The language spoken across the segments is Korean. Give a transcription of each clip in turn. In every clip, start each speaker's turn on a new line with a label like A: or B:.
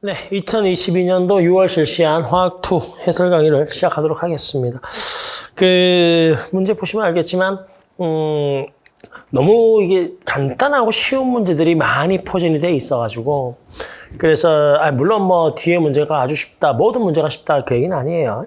A: 네, 2022년도 6월 실시한 화학2 해설 강의를 시작하도록 하겠습니다. 그 문제 보시면 알겠지만 음, 너무 이게 간단하고 쉬운 문제들이 많이 포진이 돼 있어가지고 그래서 아, 물론 뭐 뒤에 문제가 아주 쉽다, 모든 문제가 쉽다 그 얘기는 아니에요.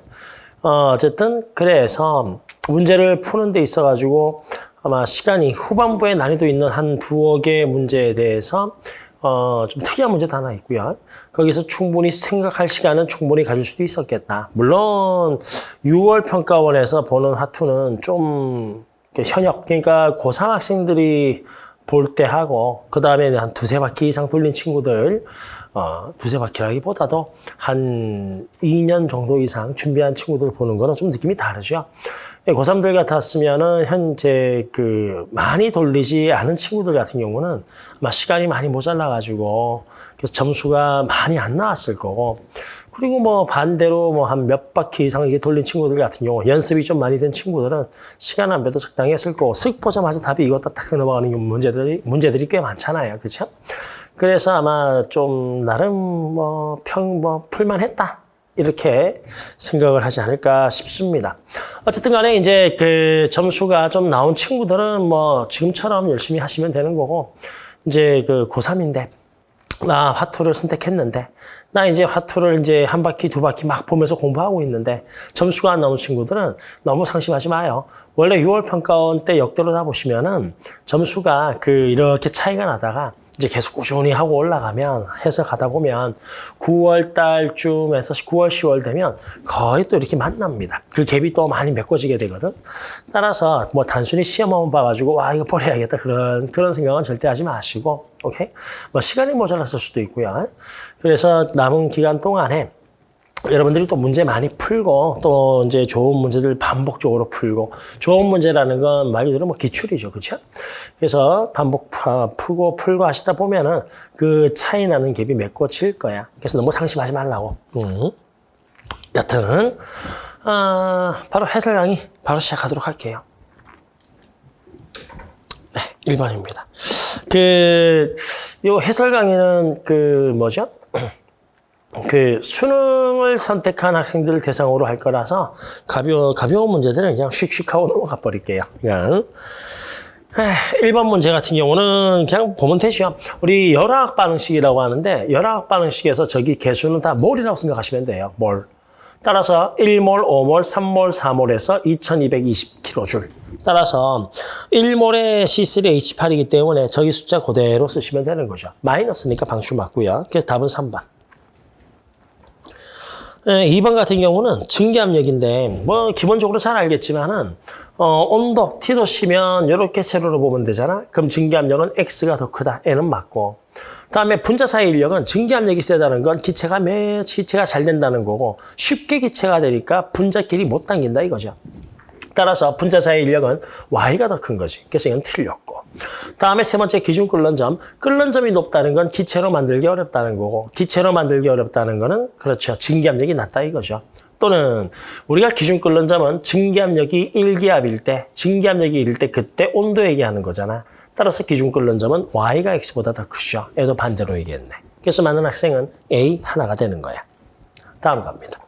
A: 어, 어쨌든 그래서 문제를 푸는 데 있어가지고 아마 시간이 후반부에 난이도 있는 한 두어 개의 문제에 대해서 어, 좀 특이한 문제도 하나 있고요. 거기서 충분히 생각할 시간은 충분히 가질 수도 있었겠다. 물론 6월 평가원에서 보는 화투는 좀 현역, 그러니까 고3 학생들이 볼 때 하고 그 다음에 한 두세 바퀴 이상 돌린 친구들 어, 두세 바퀴라기보다도 한 2년 정도 이상 준비한 친구들 보는 거는 좀 느낌이 다르죠. 예, 고3들 같았으면은 현재 그 많이 돌리지 않은 친구들 같은 경우는 아마 시간이 많이 모자라가지고 그래서 점수가 많이 안 나왔을 거고 그리고 뭐 반대로 뭐 한 몇 바퀴 이상 이게 돌린 친구들 같은 경우 연습이 좀 많이 된 친구들은 시간 안배도 적당히 했을 거고 쓱 보자마자 답이 이것다 딱 넘어가는 문제들이 문제들이 꽤 많잖아요. 그렇죠? 그래서 아마 좀 나름 뭐 평 뭐 풀만했다. 이렇게 생각을 하지 않을까 싶습니다. 어쨌든 간에 이제 그 점수가 좀 나온 친구들은 뭐 지금처럼 열심히 하시면 되는 거고 이제 그 고3인데 나 화투를 선택했는데 나 이제 화투를 이제 한 바퀴 두 바퀴 막 보면서 공부하고 있는데 점수가 안 나온 친구들은 너무 상심하지 마요. 원래 6월 평가원 때 역대로 다 보시면은 점수가 그 이렇게 차이가 나다가 이제 계속 꾸준히 하고 올라가면 해서 가다 보면 9월 달쯤에서 9월, 10월 되면 거의 또 이렇게 만납니다. 그 갭이 또 많이 메꿔지게 되거든. 따라서 뭐 단순히 시험만 봐가지고 와 이거 버려야겠다 그런 그런 생각은 절대 하지 마시고 오케이. 뭐 시간이 모자랐을 수도 있고요. 그래서 남은 기간 동안에 여러분들이 또 문제 많이 풀고 또 이제 좋은 문제들 반복적으로 풀고 좋은 문제라는 건 말 그대로 뭐 기출이죠. 그렇죠? 그래서 반복 푸고 풀고 하시다 보면은 그 차이 나는 갭이 메꿔질 거야. 그래서 너무 상심하지 말라고. 음. 여튼 아, 바로 해설 강의 바로 시작하도록 할게요. 네, 1번입니다. 그, 요 해설 강의는 그 뭐죠? 그 수능을 선택한 학생들을 대상으로 할 거라서 가벼, 가벼운 문제들은 그냥 씩씩하고 넘어가 버릴게요. 그냥. 1번 문제 같은 경우는 그냥 보면 되죠. 우리 열화학 반응식이라고 하는데 열화학 반응식에서 저기 개수는 다 몰이라고 생각하시면 돼요. 몰. 따라서 1몰, 5몰, 3몰, 4몰에서 2220kJ. 따라서 1몰의 C3H8이기 때문에 저기 숫자 그대로 쓰시면 되는 거죠. 마이너스니까 방출 맞고요. 그래서 답은 3번. 2번 같은 경우는 증기압력인데 뭐 기본적으로 잘 알겠지만은 어, 온도 T도 시면 이렇게 세로로 보면 되잖아. 그럼 증기압력은 X가 더 크다. N은 맞고. 그다음에 분자 사이 인력은 증기압력이 세다는 건 기체가 매 기체가 잘 된다는 거고 쉽게 기체가 되니까 분자끼리 못 당긴다 이거죠. 따라서 분자 사이 인력은 Y가 더 큰 거지. 그래서 이건 틀렸고. 다음에 세 번째 기준 끓는 점. 끓는 점이 높다는 건 기체로 만들기 어렵다는 거고 기체로 만들기 어렵다는 거는 그렇죠. 증기압력이 낮다 이거죠. 또는 우리가 기준 끓는 점은 증기압력이 1기압일 때, 증기압력이 1일 때 그때 온도 얘기하는 거잖아. 따라서 기준 끓는 점은 Y가 X보다 더 크죠. 얘도 반대로 얘기했네. 그래서 많은 학생은 A 하나가 되는 거야. 다음 갑니다.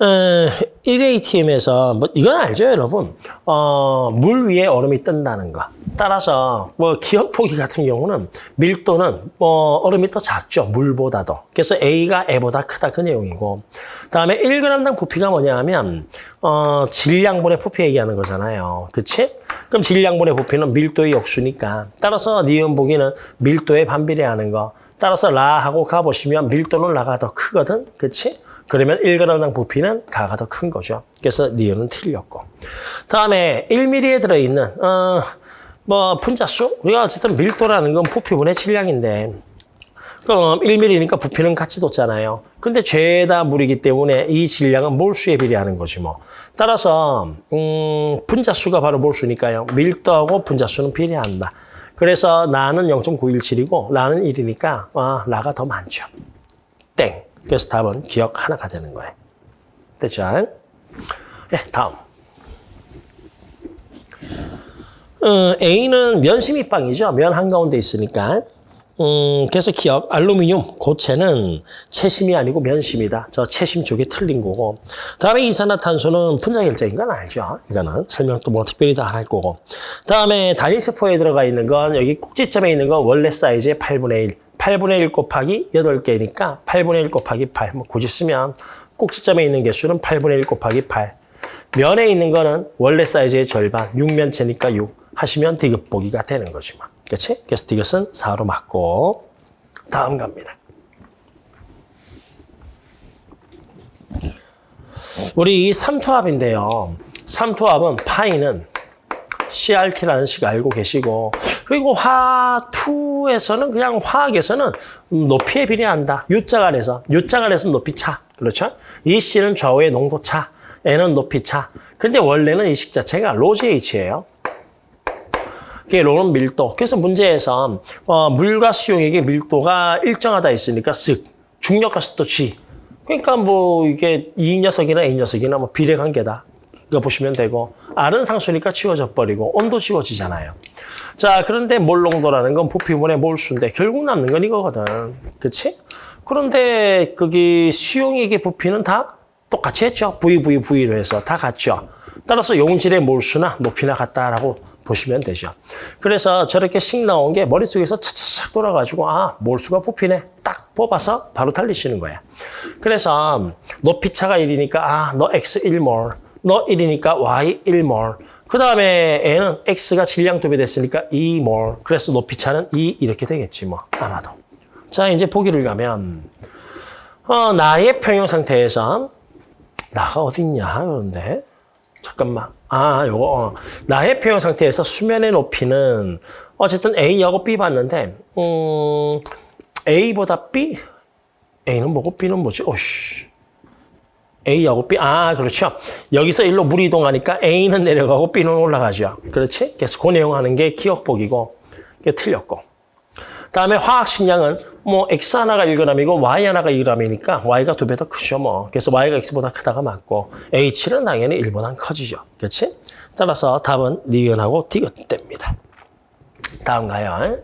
A: 어, 1ATM에서 뭐 이건 알죠, 여러분? 어, 물 위에 얼음이 뜬다는 거. 따라서 뭐 기억 포기 같은 경우는 밀도는 뭐 얼음이 더 작죠, 물보다도. 그래서 A가 E보다 크다 그 내용이고. 그다음에 1g당 부피가 뭐냐면 어, 질량분의 부피 얘기하는 거잖아요. 그치? 그럼 질량분의 부피는 밀도의 역수니까. 따라서 니은 보기는 밀도에 반비례하는 거. 따라서 라 하고 가 보시면 밀도는 라가 더 크거든. 그치? 그러면 1g당 부피는 가가 더 큰 거죠. 그래서 니은은 틀렸고. 다음에 1mm에 들어있는 어, 뭐 분자수? 우리가 어쨌든 밀도라는 건 부피분의 질량인데 그럼 1mm니까 부피는 같이 뒀잖아요. 근데 죄다 물이기 때문에 이 질량은 몰수에 비례하는 거지 뭐. 따라서 음, 분자수가 바로 몰수니까요. 밀도하고 분자수는 비례한다. 그래서 나는 0.917이고 나는 1이니까 아, 나가 더 많죠. 땡. 그래서 답은 기억 하나가 되는 거예요. 됐죠? 네, 다음. 어, A는 면심이빵이죠. 면 한가운데 있으니까. 음, 그래서 기억, 알루미늄, 고체는 채심이 아니고 면심이다. 저 채심 쪽이 틀린 거고. 다음에 이산화탄소는 분자결정인 건 알죠? 이거는 설명도 뭐 특별히 다 할 거고. 다음에 단위세포에 들어가 있는 건 여기 꼭지점에 있는 건 원래 사이즈의 8분의 1. 8분의 1 곱하기 8개니까 8분의 1 곱하기 8. 뭐 굳이 쓰면 꼭지점에 있는 개수는 8분의 1 곱하기 8. 면에 있는 거는 원래 사이즈의 절반, 6면체니까 6 하시면 디귿 보기가 되는 거지 뭐. 그렇지? 그래서 디귿은 4로 맞고 다음 갑니다. 우리 이 삼투압인데요. 삼투압은 파이는 CRT라는 식 알고 계시고 그리고 화2에서는 그냥 화학에서는 높이에 비례한다. U자가 돼서 U자가 돼서 높이 차. 그렇죠? 이 C는 좌우의 농도 차. N은 높이 차. 근데 원래는 이 식 자체가 로제이치예요. 그게 로는 밀도. 그래서 문제에서 어, 물과 수용액의 밀도가 일정하다 있으니까 쓱 중력과 습도 G. 그러니까 뭐 이게 이 녀석이나 이 녀석이나 뭐 비례 관계다. 이거 보시면 되고 R은 상수니까 치워져 버리고 온도 지워지잖아요. 자 그런데 몰농도라는 건 부피분의 몰수인데 결국 남는 건 이거거든. 그렇지? 그런데 거기 수용액의 부피는 다 똑같이 했죠. V, V, V로 해서 다 같죠. 따라서 용질의 몰수나 높이나 같다라고 보시면 되죠. 그래서 저렇게 식 나온 게 머릿속에서 차차차 돌아가지고 아 몰수가 부피네. 딱 뽑아서 바로 달리시는 거야. 그래서 높이 차가 1이니까 아 너 X 1몰. 너 1이니까 Y 1몰. 그 다음에 N은 X가 질량 도배 됐으니까 2몰. 그래서 높이 차는 2 이렇게 되겠지 뭐. 아마도. 자 이제 보기를 가면 어, 나의 평형 상태에서 나가 어딨냐 그런데. 잠깐만 아 요거 어. 나의 평형 상태에서 수면의 높이는 어쨌든 A하고 B 봤는데 음, A보다 B? A는 뭐고 B는 뭐지? 오씨. A하고 B. 아 그렇죠. 여기서 일로 물이 이동하니까 A는 내려가고 B는 올라가죠. 그렇지? 그래서 그 내용 하는 게 기억보기고 그게 틀렸고 다음에 화학 식량은 뭐 X 하나가 1g이고 Y 하나가 2g이니까 Y가 두 배 더 크죠 뭐. 그래서 Y가 X보다 크다가 맞고 H는 당연히 1보다 커지죠. 그렇지? 따라서 답은 니은하고 디귿 됩니다. 다음 가요.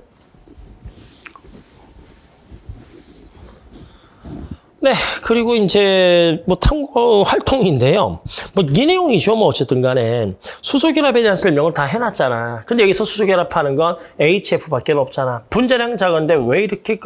A: 네, 그리고 이제 뭐 탐구 활동인데요. 뭐 이 내용이죠. 뭐 어쨌든 간에 수소결합에 대한 설명을 다 해놨잖아. 근데 여기서 수소결합하는 건 HF밖에 없잖아. 분자량 작은데 왜 이렇게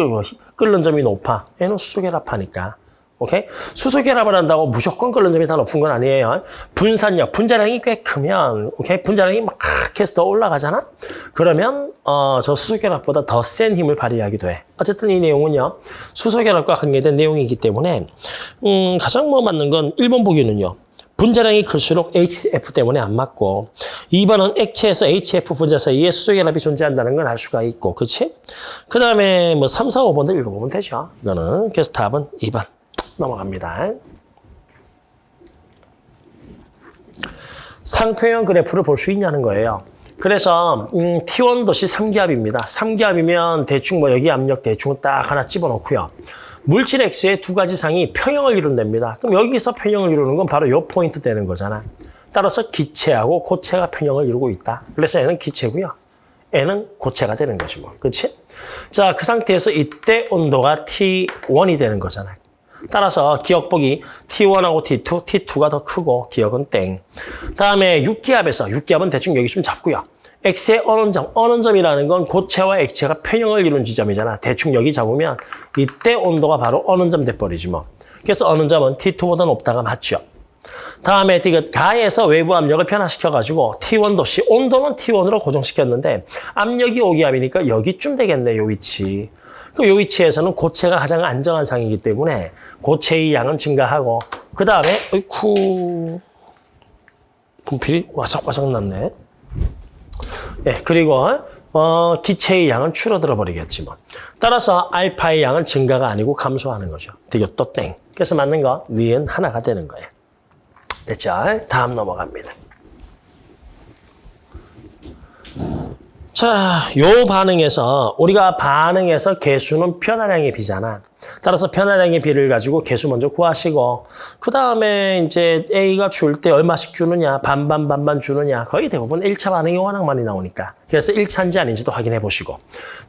A: 끓는 점이 높아? 얘는 수소결합하니까. 오케이? 수소 결합을 한다고 무조건 끓는 점이 다 높은 건 아니에요. 분산력, 분자량이 꽤 크면, 오케이? 분자량이 막 해서 더 올라가잖아? 그러면, 어, 저 수소 결합보다 더 센 힘을 발휘하기도 해. 어쨌든 이 내용은요, 수소 결합과 관계된 내용이기 때문에, 음, 가장 뭐 맞는 건 1번 보기는요. 분자량이 클수록 HF 때문에 안 맞고 2번은 액체에서 HF 분자 사이에 수소 결합이 존재한다는 걸 알 수가 있고 그렇지? 그 다음에 뭐 3, 4, 5번도 읽어보면 되죠. 이거는 그래서 답은 2번. 넘어갑니다. 상표형 그래프를 볼 수 있냐는 거예요. 그래서 음, T1 도시 3기압입니다. 3기압이면 대충 뭐 여기 압력 대충 딱 하나 집어넣고요. 물질 X의 두 가지 상이 평형을 이룬답니다. 그럼 여기서 평형을 이루는 건 바로 요 포인트 되는 거잖아. 따라서 기체하고 고체가 평형을 이루고 있다. 그래서 얘는 기체고요. N은 고체가 되는 거지 뭐. 그렇지? 자, 그 상태에서 이때 온도가 T1이 되는 거잖아. 따라서 기억보기 T1하고 T2, T2가 더 크고 기억은 땡. 다음에 6기압에서 6기압은 대충 여기 좀 잡고요. X의 어는점, 어는점이라는 건 고체와 액체가 평형을 이룬 지점이잖아. 대충 여기 잡으면 이때 온도가 바로 어는점 돼버리지 뭐. 그래서 어는점은 T2보다 높다가 맞죠. 다음에 디귿 가에서 외부 압력을 변화시켜가지고 T1 도시 온도는 T1으로 고정시켰는데 압력이 5기압이니까 여기쯤 되겠네, 요 위치. 그럼 이 위치에서는 고체가 가장 안정한 상이기 때문에 고체의 양은 증가하고 그 다음에 어이쿠 분필이 와삭와삭 났네. 예, 그리고 어, 기체의 양은 줄어들어 버리겠지 뭐. 따라서 알파의 양은 증가가 아니고 감소하는 거죠. 또 땡. 그래서 맞는 거 니은 하나가 되는 거예요. 됐죠? 다음 넘어갑니다. 자, 요 반응에서 우리가 반응에서 개수는 편화량의 비잖아. 따라서 편화량의 비를 가지고 개수 먼저 구하시고 그 다음에 이제 A가 줄 때 얼마씩 주느냐 반반 반반 주느냐 거의 대부분 1차 반응이 워낙 많이 나오니까 그래서 1차인지 아닌지도 확인해 보시고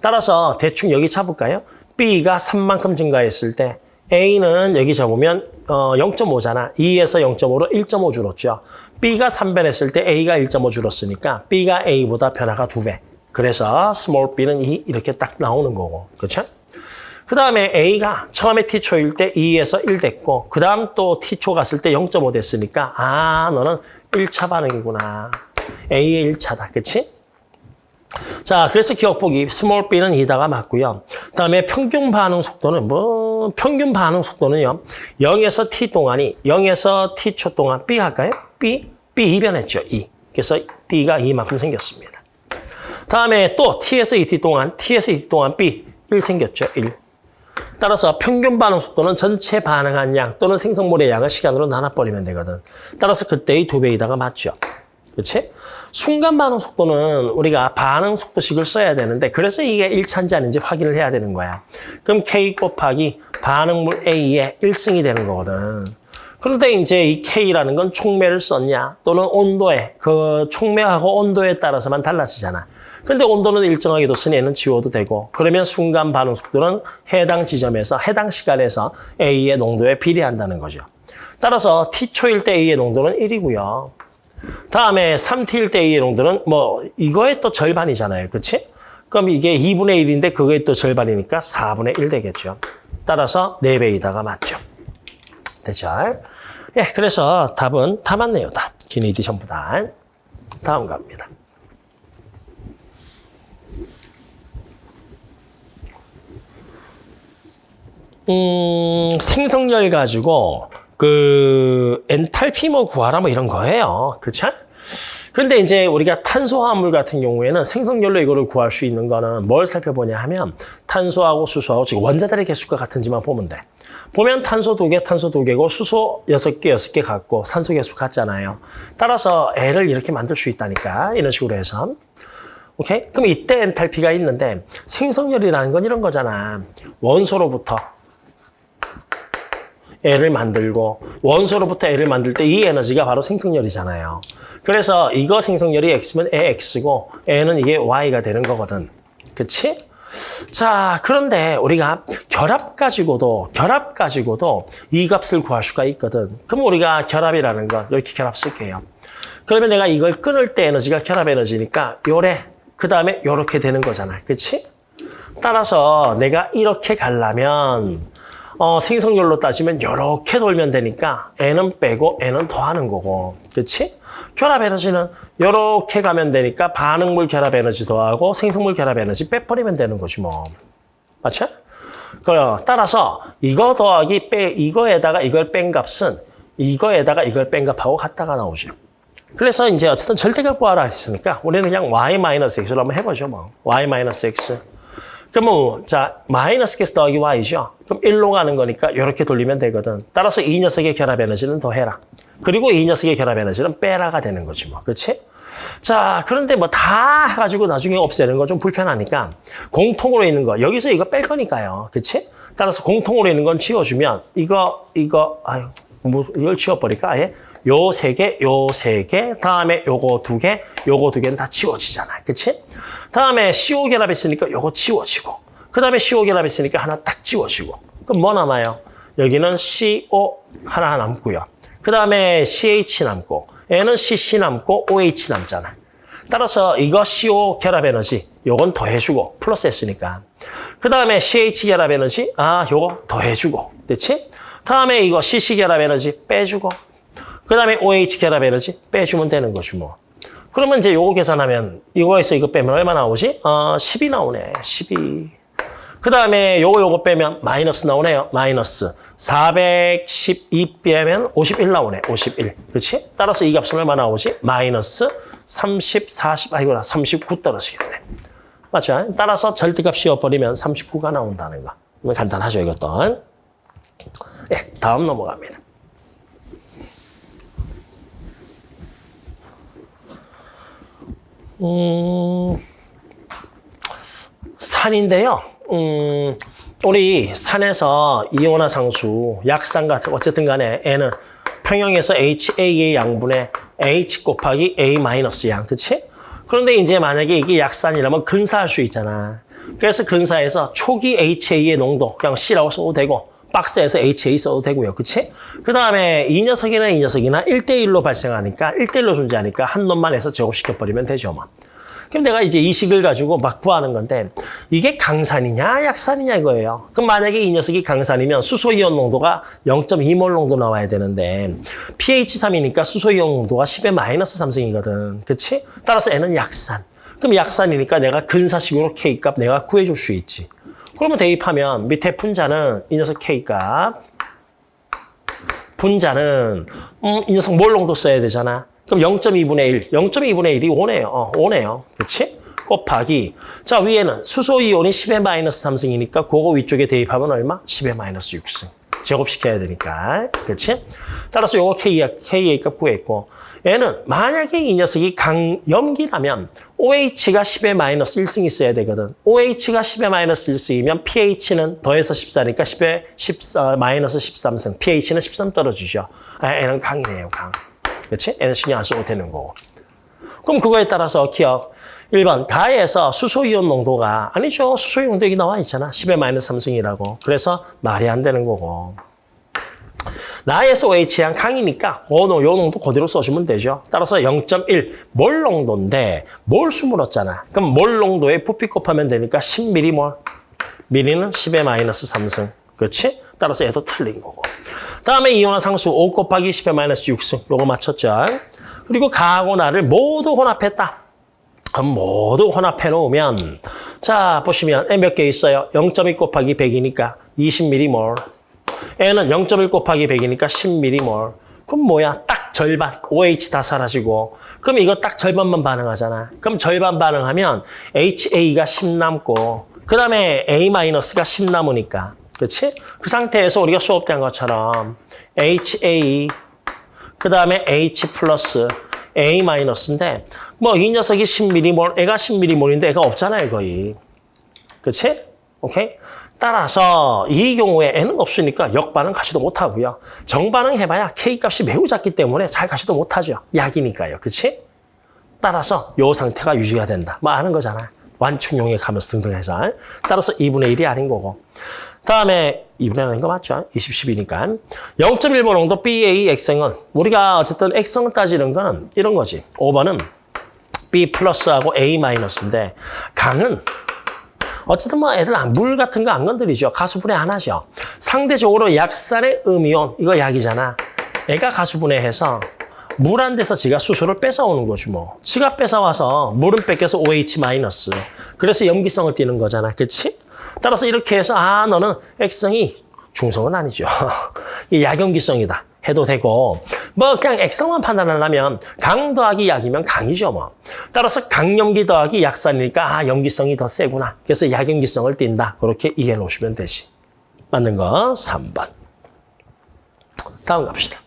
A: 따라서 대충 여기 잡을까요? B가 3만큼 증가했을 때 A는 여기 잡으면 어 0.5잖아. 2에서 0.5로 1.5 줄었죠. B가 3변했을 때 A가 1.5 줄었으니까 B가 A보다 변화가 2배. 그래서 small b는 2 이렇게 딱 나오는 거고. 그렇죠? 그 다음에 A가 처음에 T초일 때 2에서 1 됐고 그 다음 또 T초 갔을 때 0.5 됐으니까 아 너는 1차 반응이구나. A의 1차다. 그치? 자, 그래서 기역 보기 small b는 2다가 맞고요. 그 다음에 평균 반응 속도는 뭐 평균 반응 속도는요. 0에서 t 동안이 0에서 t초 동안 b 할까요? b b 2변했죠. 2. 그래서 b가 2만큼 생겼습니다. 다음에 또 t에서 2t 동안 t에서 2t 동안 b 1 생겼죠. 1. 따라서 평균 반응 속도는 전체 반응한 양 또는 생성물의 양을 시간으로 나눠버리면 되거든. 따라서 그때의 두 배이다가 맞죠. 그렇지? 순간 반응 속도는 우리가 반응 속도식을 써야 되는데 그래서 이게 1차인지 아닌지 확인을 해야 되는 거야. 그럼 K 곱하기 반응물 A의 1승이 되는 거거든. 그런데 이제 이 K라는 건 촉매를 썼냐 또는 온도에 그 촉매하고 온도에 따라서만 달라지잖아. 그런데 온도는 일정하게 뒀으니 얘는 지워도 되고 그러면 순간 반응 속도는 해당 지점에서 해당 시간에서 A의 농도에 비례한다는 거죠. 따라서 T초일 때 A의 농도는 1이고요. 다음에 3T일 때 A의 농도는 뭐 이거의 또 절반이잖아요. 그렇지? 그럼 이게 2분의 1인데 그거의 또 절반이니까 4분의 1 되겠죠. 따라서 4배이다가 맞죠. 됐죠? 예, 그래서 답은 다 맞네요. 다. 기니디 전부 다. 다음 갑니다. 음, 생성열 가지고 그 엔탈피 뭐 구하라 뭐 이런 거예요. 그렇죠? 그런데 이제 우리가 탄소화합물 같은 경우에는 생성열로 이거를 구할 수 있는 거는 뭘 살펴보냐 하면 탄소하고 수소하고 지금 원자들의 개수가 같은지만 보면 돼. 보면 탄소 두 개, 탄소 두 개고 수소 여섯 개, 여섯 개 같고 산소 개수 같잖아요. 따라서 애를 이렇게 만들 수 있다니까 이런 식으로 해서. 오케이? 그럼 이때 엔탈피가 있는데 생성열이라는 건 이런 거잖아. 원소로부터 애를 만들고 원소로부터 애를 만들 때 이 에너지가 바로 생성열이잖아요. 그래서 이거 생성열이 X면 애 X고 애는 이게 Y가 되는 거거든. 그치? 자, 그런데 우리가 결합 가지고도 결합 가지고도 이 값을 구할 수가 있거든. 그럼 우리가 결합이라는 건 이렇게 결합 쓸게요. 그러면 내가 이걸 끊을 때 에너지가 결합 에너지니까 요래 그 다음에 요렇게 되는 거잖아. 그치? 따라서 내가 이렇게 가려면 어, 생성열로 따지면 이렇게 돌면 되니까 N은 빼고 N은 더하는 거고. 그렇지? 결합 에너지는 이렇게 가면 되니까 반응물 결합 에너지 더하고 생성물 결합 에너지 빼버리면 되는 거지 뭐. 맞죠? 그래요. 따라서 이거 더하기 빼 이거에다가 이걸 뺀 값은 이거에다가 이걸 뺀 값하고 같다가 나오죠. 그래서 이제 어쨌든 절대값 구하라 했으니까 우리는 그냥 y-x로 한번 해보죠 뭐. y-x. 그러면 자 마이너스 계수 더하기 y죠. 그럼 1로 가는 거니까 이렇게 돌리면 되거든. 따라서 이 녀석의 결합 에너지는 더해라. 그리고 이 녀석의 결합 에너지는 빼라가 되는 거지 뭐. 그렇지? 자 그런데 뭐 다 해가지고 나중에 없애는 거 좀 불편하니까 공통으로 있는 거 여기서 이거 뺄 거니까요. 그렇지? 따라서 공통으로 있는 건 지워주면 이거 이거 아유 뭐 이걸 지워버릴까 아예? 요 세 개, 요 세 개, 다음에 요거 두 개, 요거 두 개는 다 지워지잖아. 그치? 다음에 CO 결합 있으니까 요거 지워지고, 그 다음에 CO 결합 있으니까 하나 딱 지워지고. 그럼 뭐 남아요? 여기는 CO 하나 남고요. 그 다음에 CH 남고, 얘는 CC 남고, OH 남잖아. 따라서 이거 CO 결합 에너지, 요건 더해주고, 플러스 했으니까. 그 다음에 CH 결합 에너지, 아, 요거 더해주고. 됐지? 다음에 이거 CC 결합 에너지 빼주고, 그 다음에 OH 결합 에너지 빼주면 되는 것이 뭐. 그러면 이제 요거 계산하면 이거에서 이거 빼면 얼마 나오지? 어, 10이 나오네. 12. 그 다음에 요거 요거 빼면 마이너스 나오네요. 마이너스. 412 빼면 51 나오네. 51. 그렇지? 따라서 이 값은 얼마 나오지? 마이너스 30, 40, 아이고나 39 떨어지겠네. 맞죠? 따라서 절대값 씌워버리면 39가 나온다는 거. 간단하죠, 이것도. 예, 다음 넘어갑니다. 음, 산인데요. 음, 우리 산에서 이온화 상수, 약산 같은 어쨌든 간에 N은 평형에서 HA의 양분에 H 곱하기 A 마이너스 양, 그치? 그런데 이제 만약에 이게 약산이라면 근사할 수 있잖아. 그래서 근사에서 초기 HA의 농도 그냥 C라고 써도 되고 박스에서 HA 써도 되고요. 그치? 그 다음에 이 녀석이나 이 녀석이나 1대1로 발생하니까 1대1로 존재하니까 한 놈만 해서 제곱시켜버리면 되죠. 뭐. 그럼 내가 이제 이 식을 가지고 막 구하는 건데 이게 강산이냐 약산이냐 이거예요. 그럼 만약에 이 녀석이 강산이면 수소이온 농도가 0.2몰 농도 나와야 되는데 pH3이니까 수소이온 농도가 10의 마이너스 3승이거든. 그치? 따라서 N은 약산. 그럼 약산이니까 내가 근사식으로 K값 내가 구해줄 수 있지. 그러면 대입하면 밑에 분자는 이 녀석 K값 분자는 음, 이 녀석 몰 농도 써야 되잖아. 그럼 0.2분의 1, 0.2분의 1이 5네요. 어, 5네요. 그렇지? 곱하기. 자, 위에는 수소이온이 10의 마이너스 3승이니까 그거 위쪽에 대입하면 얼마? 10의 마이너스 6승. 제곱시켜야 되니까. 그렇지? 따라서 요거 K, KA 값 구했고 얘는 만약에 이 녀석이 강 염기라면 OH가 10의 마이너스 1승 있어야 되거든. OH가 10의 마이너스 1승이면 pH는 더해서 14니까 10의 14, 마이너스 13승. pH는 13 떨어지죠. 아, 얘는 강이네요, 강. 그렇지? 얘는 신경 안 써도 되는 거고. 그럼 그거에 따라서 기억. 1번, 가에서 수소이온 농도가, 아니죠. 수소이온 농도 여기 나와 있잖아. 10의 마이너스 3승이라고. 그래서 말이 안 되는 거고. 나에서 OH양 강이니까 요 농도 그대로 써주면 되죠. 따라서 0.1 몰 농도인데 몰수 물었잖아. 그럼 몰 농도에 부피 곱하면 되니까 10m몰. 미리는 10의 마이너스 3승. 그렇지? 따라서 얘도 틀린 거고. 다음에 이온화 상수 5 곱하기 10의 마이너스 6승. 요거 맞췄죠. 그리고 가하고 나를 모두 혼합했다. 그럼 모두 혼합해 놓으면 자 보시면 몇 개 있어요? 0.2 곱하기 100이니까 20m몰. N은 0.1 곱하기 100이니까 10m몰. 그럼 뭐야? 딱 절반. OH 다 사라지고. 그럼 이거 딱 절반만 반응하잖아. 그럼 절반 반응하면 HA가 10 남고 그 다음에 A-가 10 남으니까. 그렇지? 그 상태에서 우리가 수업 때한 것처럼 HA 그 다음에 H 플러스 A 마이너스인데 뭐이 녀석이 10m몰, 애가 10m몰인데 애가 없잖아요 거의. 그렇지? 오케이? 따라서 이 경우에 N은 없으니까 역반응 가시도 못하고요. 정반응 해봐야 K값이 매우 작기 때문에 잘 가시도 못하죠. 약이니까요. 그렇지? 따라서 이 상태가 유지가 된다. 뭐 아는 거잖아. 완충용에 가면서 등등 해서. 따라서 2분의 1이 아닌 거고. 다음에 2분의 1 아닌 거 맞죠? 20, 10이니까. 0.1번 농도 BA X성은 우리가 어쨌든 X성을 따지는 거는 이런 거지. 5번은 B 플러스하고 A 마이너스인데 강은 어쨌든 뭐 애들 안- 물 같은 거 안 건드리죠. 가수분해 안 하죠. 상대적으로 약산의 음이온, 이거 약이잖아. 애가 가수분해해서 물한 데서 지가 수소를 뺏어오는 거지 뭐. 지가 뺏어와서 물은 뺏겨서 OH. 그래서 염기성을 띠는 거잖아. 그치? 따라서 이렇게 해서 아 너는 X성이 중성은 아니죠. 이 약염기성이다. 해도 되고 뭐 그냥 액성만 판단하려면 강 더하기 약이면 강이죠 뭐. 따라서 강염기 더하기 약산이니까 아 염기성이 더 세구나. 그래서 약염기성을 띈다. 그렇게 이해해 놓으시면 되지. 맞는 거 3번. 다음 갑시다.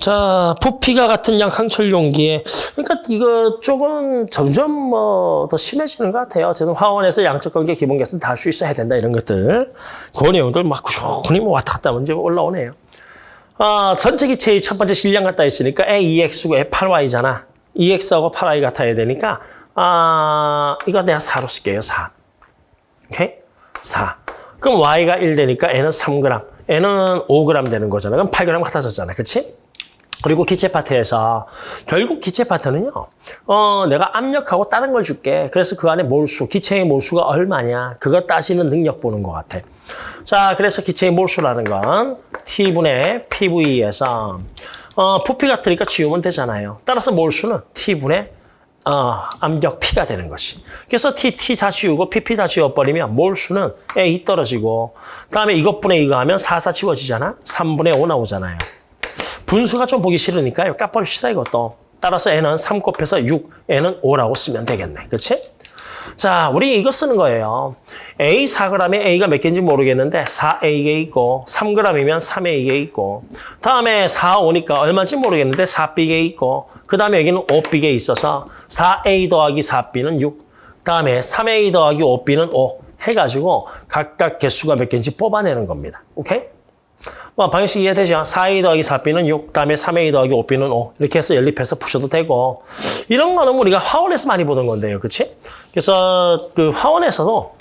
A: 자, 부피가 같은 양 항철 용기에 그러니까 이거 조금 점점 뭐 더 심해지는 것 같아요. 어쨌든 화원에서 양적 관계 기본 계산 다 할 수 있어야 된다 이런 것들. 그 내용들 막 꾸준히 뭐 왔다 갔다 문제 올라오네요. 아, 전체 기체의 첫 번째 질량 같다 했으니까 A2X고 A8Y잖아. 2X하고 8Y 같아야 되니까 아, 이거 내가 4로 쓸게요. 4. 오케이? 4. 그럼 Y가 1 되니까 N은 3g, N은 5g 되는 거잖아. 그럼 8g 같아졌잖아. 그렇지? 그리고 기체 파트에서 결국 기체 파트는요. 어, 내가 압력하고 다른 걸 줄게. 그래서 그 안에 몰수, 기체의 몰수가 얼마냐. 그거 따지는 능력 보는 것 같아. 자, 그래서 기체의 몰수라는 건 T분의 PV에서 어, 부피 같으니까 지우면 되잖아요. 따라서 몰수는 T분의 어, 압력 P가 되는 것이. 그래서 T, T 다 지우고 PP 다 지워버리면 몰수는 A 떨어지고 그다음에 이것분의 이거 하면 4, 4 지워지잖아. 3분의 5 나오잖아요. 분수가 좀 보기 싫으니까요. 까버립시다 이것도. 따라서 n은 3 곱해서 6, n은 5라고 쓰면 되겠네. 그렇지? 자, 우리 이거 쓰는 거예요. A 4g에 A가 몇 개인지 모르겠는데 4A가 있고 3g이면 3A가 있고 다음에 4, 5니까 얼마인지 모르겠는데 4B가 있고 그 다음에 여기는 5B가 있어서 4A 더하기 4B는 6 다음에 3A 더하기 5B는 5 해가지고 각각 개수가 몇 개인지 뽑아내는 겁니다. 오케이? 뭐 방식 이해되죠? 4A 더하기 4B는 6, 다음에 3A 더하기 5B는 5 이렇게 해서 연립해서 푸셔도 되고 이런 거는 우리가 화원에서 많이 보던 건데요. 그렇지? 그래서 그 화원에서도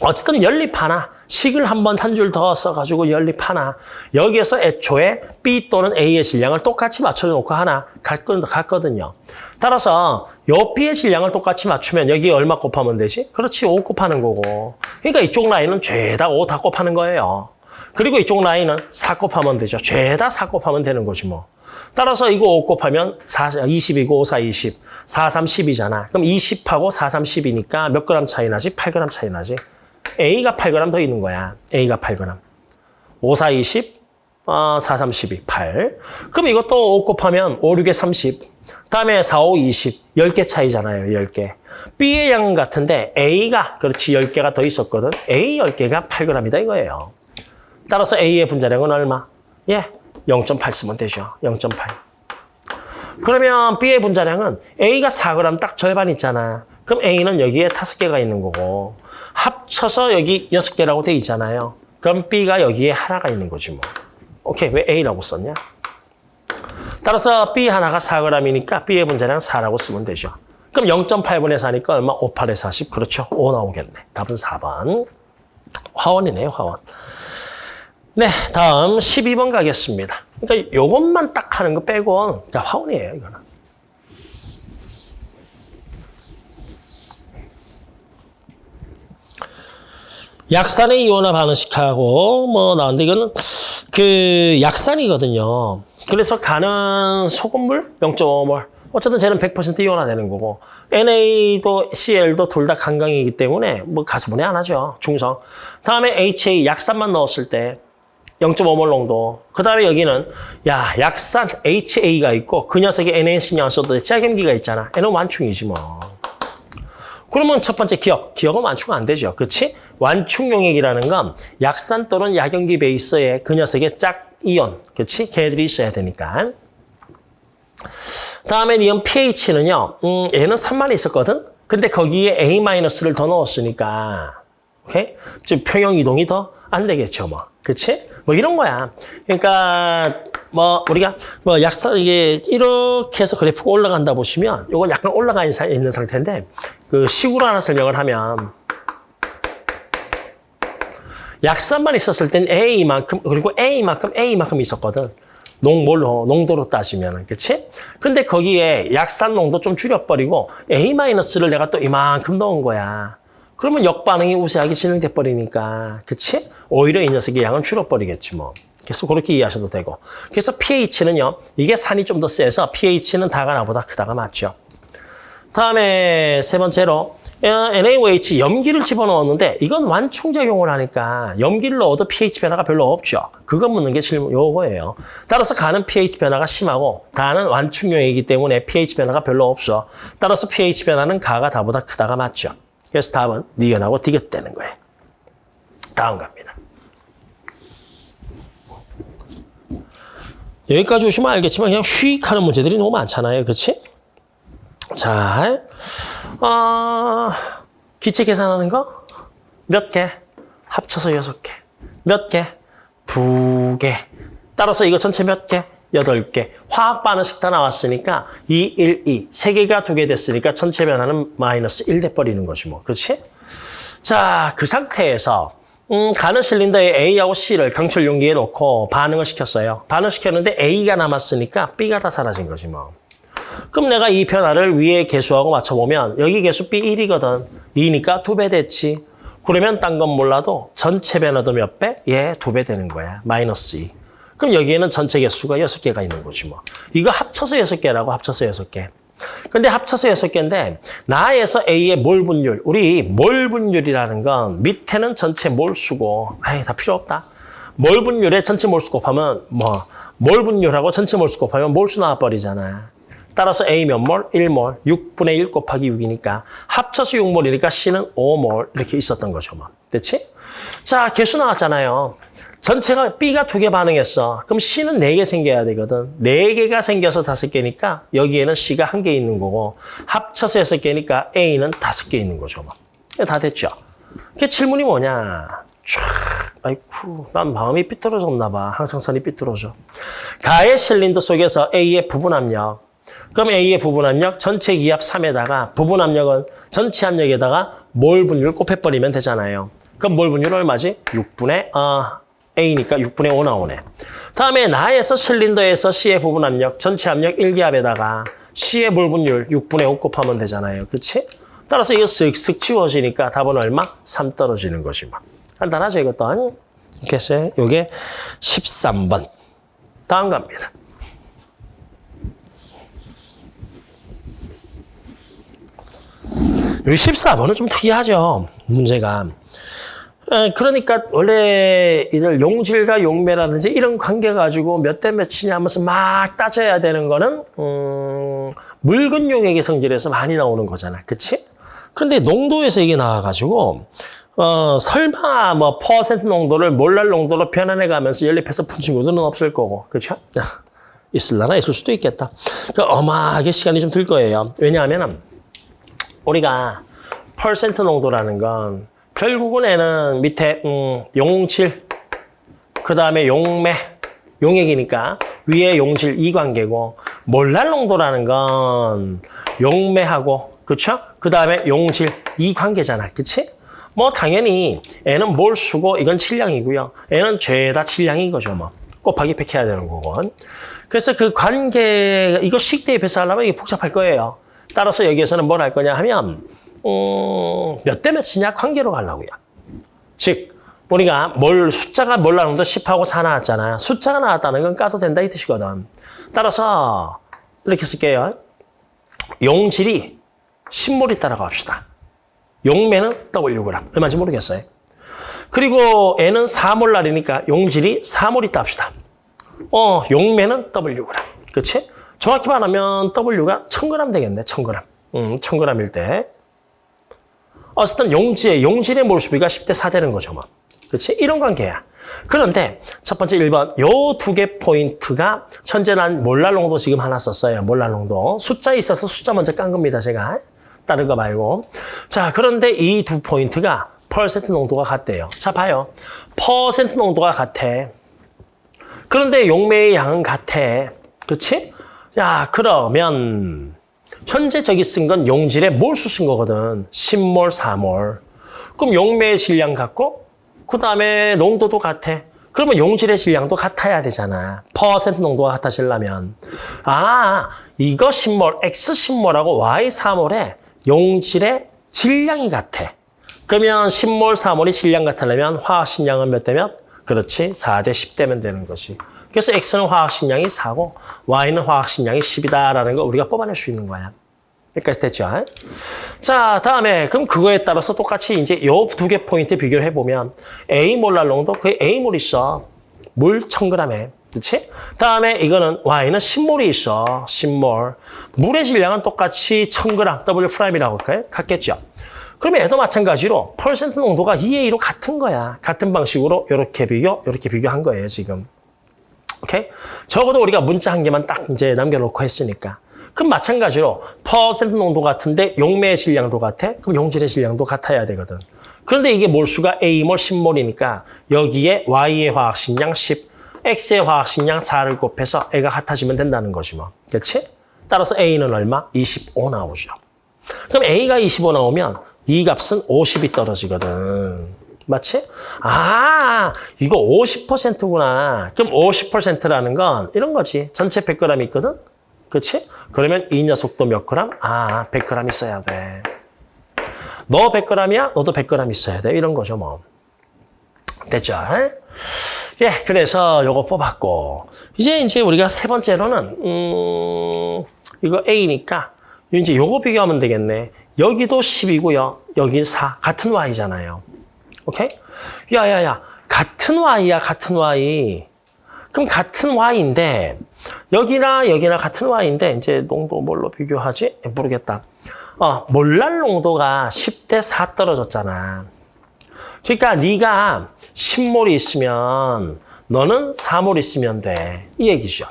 A: 어쨌든 연립 하나, 식을 한번 한 줄 더 써가지고 연립 하나. 여기에서 애초에 B 또는 A의 질량을 똑같이 맞춰놓고 하나 갔거든요. 따라서 요 B의 질량을 똑같이 맞추면 여기 얼마 곱하면 되지? 그렇지, 5 곱하는 거고. 그러니까 이쪽 라인은 죄다 5 다 곱하는 거예요. 그리고 이쪽 라인은 4 곱하면 되죠. 죄다 4 곱하면 되는 거지 뭐. 따라서 이거 5 곱하면 4, 20이고 5, 4, 20. 4, 3, 10이잖아. 그럼 20하고 4, 3, 10이니까 몇 그램 차이 나지? 8g 차이 나지. A가 8g 더 있는 거야. A가 8g. 5, 4, 20, 어, 4, 3, 12, 8. 그럼 이것도 5 곱하면 5, 6에 30. 다음에 4, 5, 20. 10개 차이잖아요. 10개. B의 양은 같은데 A가 그렇지 10개가 더 있었거든. A 10개가 8g이다 이거예요. 따라서 A의 분자량은 얼마? 예, 0.8 쓰면 되죠. 0.8. 그러면 B의 분자량은 A가 4g 딱 절반 있잖아. 그럼 A는 여기에 5개가 있는 거고 합쳐서 여기 6개라고 돼 있잖아요. 그럼 B가 여기에 하나가 있는 거지 뭐. 오케이, 왜 A라고 썼냐? 따라서 B 하나가 4g이니까 B의 분자량 4라고 쓰면 되죠. 그럼 0.8분의 4니까 얼마? 5, 8에 40. 그렇죠. 5 나오겠네. 답은 4번. 화원이네요, 화원. 네, 다음 12번 가겠습니다. 그러니까 요것만 딱 하는 거 빼고 자, 화원이에요, 이거는. 약산의 이온화 반응식하고 뭐 나왔는데 이거는 그 약산이거든요. 그래서 가는 소금물 0.5몰. 어쨌든 쟤는 100% 이온화 되는 거고 NA도 CL도 둘 다 강강이기 때문에 뭐 가수분해 안 하죠. 중성. 다음에 HA 약산만 넣었을 때 0.5몰 농도. 그 다음에 여기는 야 약산 HA가 있고 그 녀석이 NA 신경 안 써도 돼. 짜겸기가 있잖아. 얘는 완충이지 뭐. 그러면 첫 번째 기억. 기억은 완충 안 되죠. 그렇지? 완충 용액이라는 건 약산 또는 약염기 베이스에 그 녀석의 짝 이온. 그렇지? 걔들이 있어야 되니까. 다음에 이온 pH는요. 음, 얘는 3만 있었거든. 근데 거기에 A-를 더 넣었으니까 오케이? 즉 평형 이동이 더 안 되겠죠, 뭐. 그렇지? 뭐 이런 거야. 그러니까 뭐 우리가 뭐 약사 이게 이렇게 해서 그래프가 올라간다 보시면 이건 약간 올라가 있는 상태인데 그 식으로 하나 설명을 하면 약산만 있었을 땐 A만큼 그리고 A만큼 A만큼 있었거든. 농몰로 농도로 따지면은 그렇지? 근데 거기에 약산 농도 좀 줄여버리고 A-를 내가 또 이만큼 넣은 거야. 그러면 역반응이 우세하게 진행돼 버리니까 그렇지? 오히려 이 녀석의 양은 줄어버리겠지 뭐. 그래서 그렇게 이해하셔도 되고. 그래서 pH는요. 이게 산이 좀 더 세서 pH는 다가 나보다 크다가 맞죠. 다음에 세 번째로 NaOH 염기를 집어넣었는데 이건 완충작용을 하니까 염기를 넣어도 pH 변화가 별로 없죠. 그거 묻는 게 질문 요거예요. 따라서 가는 pH 변화가 심하고 다는 완충용이기 때문에 pH 변화가 별로 없어. 따라서 pH 변화는 가가 다보다 크다가 맞죠. 그래서 답은 니은하고 디귿되는 거예요. 다음 갑니다. 여기까지 오시면 알겠지만 그냥 휙 하는 문제들이 너무 많잖아요. 그렇지? 자, 어, 기체 계산하는 거 몇 개? 합쳐서 여섯 개. 몇 개? 두 개. 따라서 이거 전체 몇 개? 여덟 개. 화학 반응식 다 나왔으니까 2, 1, 2. 세 개가 두 개 됐으니까 전체 변화는 마이너스 1 돼버리는 거지 뭐. 그렇지? 자, 그 상태에서 음, 가는 실린더에 A하고 C를 강철 용기에 놓고 반응을 시켰어요. 반응시켰는데 A가 남았으니까 B가 다 사라진 거지 뭐. 그럼 내가 이 변화를 위에 개수하고 맞춰보면 여기 개수 B 1이거든. 2니까 두 배 됐지. 그러면 딴 건 몰라도 전체 변화도 몇 배? 예, 두 배 되는 거야. 마이너스 2. 그럼 여기에는 전체 개수가 6개가 있는 거지 뭐. 이거 합쳐서 6개라고 합쳐서 6개. 근데 합쳐서 6개인데 나에서 A의 몰 분율. 우리 몰 분율이라는 건 밑에는 전체 몰수고 아이 다 필요 없다. 몰 분율에 전체 몰수 곱하면 뭐 몰 분율하고 전체 몰수 곱하면 몰수 나와버리잖아. 따라서 A 몇 몰? 1몰. 6분의 1 곱하기 6이니까 합쳐서 6몰이니까 C는 5몰 이렇게 있었던 거죠. 뭐. 됐지? 자, 개수 나왔잖아요. 전체가 B가 두 개 반응했어. 그럼 C는 네 개 생겨야 되거든. 네 개가 생겨서 다섯 개니까 여기에는 C가 한 개 있는 거고 합쳐서 여섯 개니까 A는 다섯 개 있는 거죠. 뭐. 다 됐죠? 그 질문이 뭐냐? 촤, 아이쿠, 난 마음이 삐뚤어졌나 봐. 항상 선이 삐뚤어져. 가의 실린더 속에서 A의 부분 압력. 그럼 A의 부분 압력 전체 기압 3에다가 부분 압력은 전체 압력에다가 몰 분율 곱해버리면 되잖아요. 그럼 몰 분율 얼마지? 6분의 어, A니까 6분의 5 나오네. 다음에 나에서 실린더에서 C의 부분 압력 전체 압력 1기압에다가 C의 몰 분율 6분의 5 곱하면 되잖아요. 그렇지? 따라서 이거 쓱쓱 치워지니까 답은 얼마? 3 떨어지는 것이 막. 간단하죠, 이것도. 이렇게 했어요. 요게 13번. 다음 갑니다. 여기 14번은 좀 특이하죠, 문제가. 에, 그러니까 원래 이들 용질과 용매라든지 이런 관계 가지고 몇 대 몇이냐 하면서 막 따져야 되는 거는 음, 묽은 용액의 성질에서 많이 나오는 거잖아. 그치? 그런데 농도에서 이게 나와가지고 어, 설마 뭐 퍼센트 농도를 몰랄 농도로 변환해 가면서 연립해서 푼 친구들은 없을 거고. 그렇죠? 있을라나 있을 수도 있겠다. 그 어마하게 시간이 좀 들 거예요. 왜냐하면 우리가 퍼센트 농도라는 건 결국은 애는 밑에 음, 용질, 그 다음에 용매, 용액이니까 위에 용질 이 관계고 몰랄 농도라는 건 용매하고 그렇죠? 그 다음에 용질 이 관계잖아. 그치? 뭐 당연히 애는 몰수고 이건 질량이고요. 애는 죄다 질량인 거죠. 뭐 곱하기 100 해야 되는 거고. 그래서 그 관계 이거 식 대입해서 하려면 이게 복잡할 거예요. 따라서 여기에서는 뭘 할 거냐 하면 음, 몇 대 몇이냐 관계로 가려고요. 즉 우리가 뭘 숫자가 뭘 나오는데 10하고 4 나왔잖아. 숫자가 나왔다는 건 까도 된다 이 뜻이거든. 따라서 이렇게 쓸게요. 용질이 10몰 있다라고 합시다. 용매는 Wg. 얼마인지 모르겠어요. 그리고 N은 4몰날이니까 용질이 4몰 있다 합시다. 어, 용매는 Wg. 그렇지? 정확히 말하면 W가 1000g 되겠네. 1000g. 음, 1000g일 때. 어쨌든 용질의, 용질의 몰수비가 10대 4 되는 거죠. 뭐. 그렇지? 이런 관계야. 그런데 첫 번째 1번 요 두 개 포인트가 현재 난 몰랄 농도 지금 하나 썼어요. 몰랄 농도. 숫자에 있어서 숫자 먼저 깐 겁니다. 제가. 다른 거 말고. 자, 그런데 이 두 포인트가 퍼센트 농도가 같대요. 자, 봐요. 퍼센트 농도가 같아. 그런데 용매의 양은 같아. 그렇지? 야, 그러면 현재 저기 쓴 건 용질에 몰수 쓴 거거든. 10몰, 4몰. 그럼 용매의 질량 같고 그 다음에 농도도 같아. 그러면 용질의 질량도 같아야 되잖아. 퍼센트 농도가 같아지려면. 아, 이거 10몰, X 10몰하고 Y 4몰에 용질의 질량이 같아. 그러면 10몰, 4몰이 질량 같으려면 화학식량은 몇 대면? 그렇지, 4대 10대면 되는 것이. 그래서 X는 화학식량이 4고 Y는 화학식량이 10이다라는 걸 우리가 뽑아낼 수 있는 거야. 여기까지 됐죠? 자, 다음에 그럼 그거에 따라서 똑같이 이제 요 두 개 포인트 비교를 해보면 A 몰랄 농도, 그 A 몰 있어. 물 1000g에. 그렇지? 다음에 이거는 Y는 10몰이 있어. 10몰. 물의 질량은 똑같이 1000g, W prime이라고 할까요? 같겠죠? 그러면 얘도 마찬가지로 퍼센트 농도가 2A로 같은 거야. 같은 방식으로 이렇게 비교, 이렇게 비교한 거예요, 지금. 오케이? 적어도 우리가 문자 한 개만 딱 이제 남겨놓고 했으니까. 그럼 마찬가지로 퍼센트 농도 같은데 용매의 질량도 같아? 그럼 용질의 질량도 같아야 되거든. 그런데 이게 몰수가 A몰 10몰이니까 여기에 Y의 화학식량 10, X의 화학식량 4를 곱해서 A가 같아지면 된다는 거지 뭐. 그렇지? 따라서 A는 얼마? 25 나오죠. 그럼 A가 25 나오면 이 값은 50이 떨어지거든. 맞지? 아, 이거 50%구나. 그럼 50%라는 건 이런 거지. 전체 100g 있거든? 그렇지? 그러면 이 녀석도 몇 그램? 아, 100g 있어야 돼. 너 100g이야? 너도 100g 있어야 돼. 이런 거죠, 뭐. 됐죠? 예, 그래서 요거 뽑았고. 이제 이제 우리가 세 번째로는, 음, 이거 A니까, 이제 요거 비교하면 되겠네. 여기도 10이고요. 여기 4. 같은 Y잖아요. 오케이? 야, 야, 야. 같은 Y야, 같은 Y. 그럼 같은 Y인데, 여기나 여기나 같은 Y인데 이제 농도 뭘로 비교하지? 모르겠다. 어, 몰랄 농도가 10대 4 떨어졌잖아. 그러니까 네가 10몰이 있으면 너는 4몰 있으면 돼. 이 얘기죠.